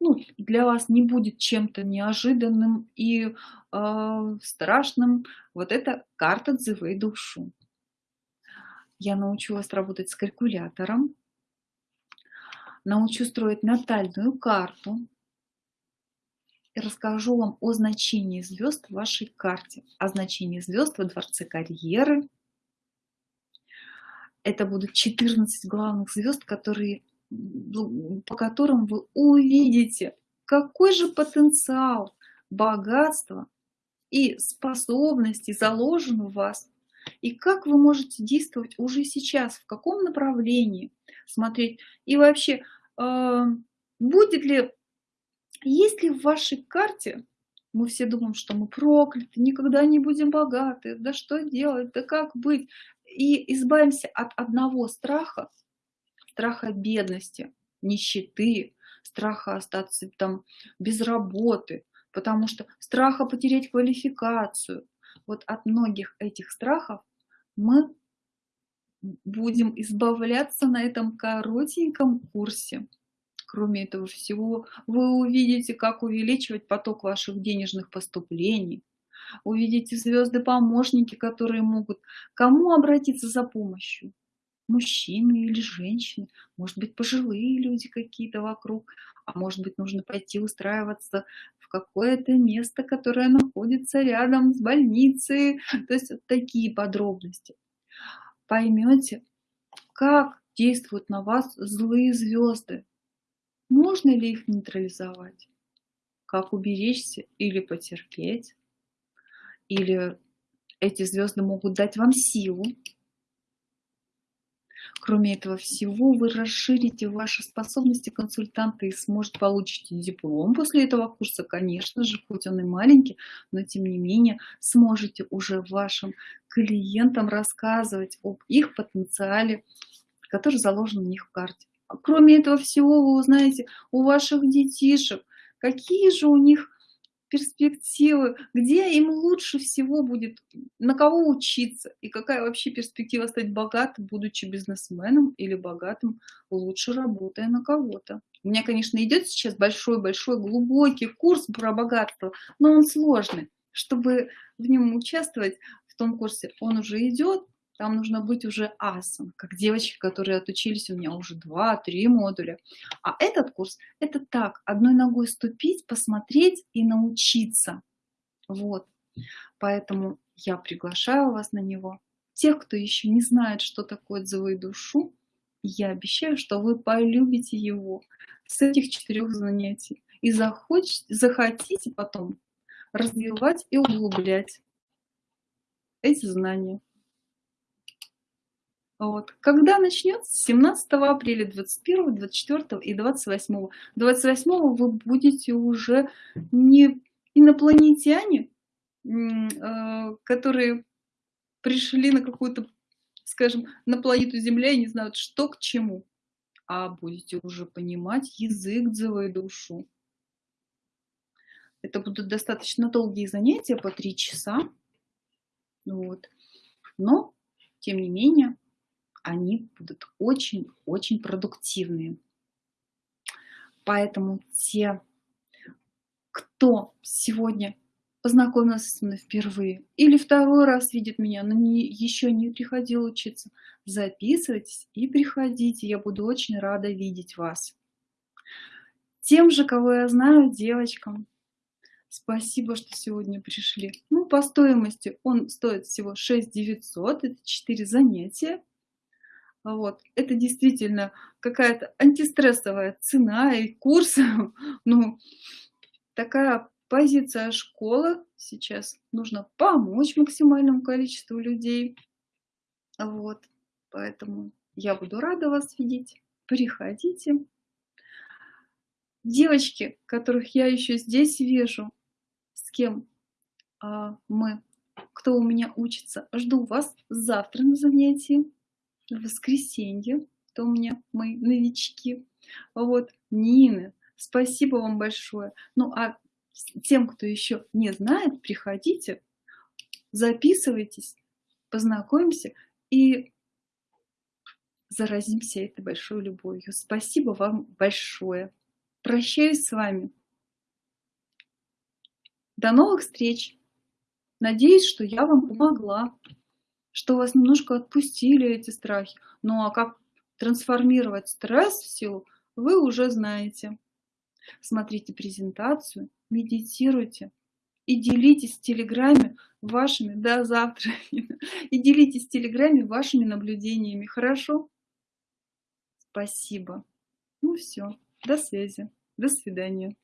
Ну, для вас не будет чем-то неожиданным и э, страшным вот эта карта Дзывей душу я научу вас работать с калькулятором, научу строить натальную карту. И расскажу вам о значении звезд в вашей карте, о значении звезд во дворце карьеры. Это будут 14 главных звезд, которые, по которым вы увидите, какой же потенциал, богатство и способности заложен в вас и как вы можете действовать уже сейчас, в каком направлении смотреть. И вообще, э, будет ли, есть ли в вашей карте, мы все думаем, что мы прокляты, никогда не будем богаты, да что делать, да как быть, и избавимся от одного страха, страха бедности, нищеты, страха остаться там без работы, потому что страха потерять квалификацию. Вот от многих этих страхов мы будем избавляться на этом коротеньком курсе. Кроме этого всего, вы увидите, как увеличивать поток ваших денежных поступлений, увидите звезды-помощники, которые могут кому обратиться за помощью, мужчины или женщины, может быть, пожилые люди какие-то вокруг, а может быть, нужно пойти устраиваться в какое-то место, которое находится рядом с больницей. То есть вот такие подробности. Поймете, как действуют на вас злые звезды. Можно ли их нейтрализовать? Как уберечься или потерпеть? Или эти звезды могут дать вам силу, Кроме этого всего, вы расширите ваши способности консультанта и сможете получить диплом после этого курса, конечно же, хоть он и маленький, но тем не менее сможете уже вашим клиентам рассказывать об их потенциале, который заложен у них в карте. Кроме этого всего, вы узнаете у ваших детишек, какие же у них перспективы, где им лучше всего будет, на кого учиться и какая вообще перспектива стать богатым, будучи бизнесменом или богатым, лучше работая на кого-то. У меня, конечно, идет сейчас большой-большой глубокий курс про богатство, но он сложный. Чтобы в нем участвовать, в том курсе, он уже идет, там нужно быть уже асом, как девочки, которые отучились у меня уже 2-3 модуля. А этот курс – это так, одной ногой ступить, посмотреть и научиться. Вот. Поэтому я приглашаю вас на него. Тех, кто еще не знает, что такое отзывы душу, я обещаю, что вы полюбите его с этих четырех занятий и захочете, захотите потом развивать и углублять эти знания. Вот. Когда начнется? 17 апреля, 21, 24 и 28. 28 вы будете уже не инопланетяне, э, которые пришли на какую-то, скажем, на планету Земля и не знают, что к чему, а будете уже понимать язык дзывой душу. Это будут достаточно долгие занятия, по три часа. Вот. Но, тем не менее, они будут очень-очень продуктивные. Поэтому те, кто сегодня познакомился со мной впервые или второй раз видит меня, но не, еще не приходил учиться, записывайтесь и приходите. Я буду очень рада видеть вас. Тем же, кого я знаю, девочкам, спасибо, что сегодня пришли. Ну, по стоимости он стоит всего 6 900, это 4 занятия. Вот. Это действительно какая-то антистрессовая цена и курс. Ну, такая позиция школы сейчас. Нужно помочь максимальному количеству людей. Вот. Поэтому я буду рада вас видеть. Приходите. Девочки, которых я еще здесь вижу, с кем а, мы, кто у меня учится, жду вас завтра на занятии в воскресенье, то у меня мои новички. Вот, Нины, спасибо вам большое. Ну, а тем, кто еще не знает, приходите, записывайтесь, познакомимся и заразимся этой большой любовью. Спасибо вам большое. Прощаюсь с вами. До новых встреч. Надеюсь, что я вам помогла что вас немножко отпустили эти страхи. Ну а как трансформировать стресс в силу, вы уже знаете. Смотрите презентацию, медитируйте и делитесь в Телеграме вашими, до завтра, и делитесь в Телеграме вашими наблюдениями, хорошо? Спасибо. Ну все, до связи, до свидания.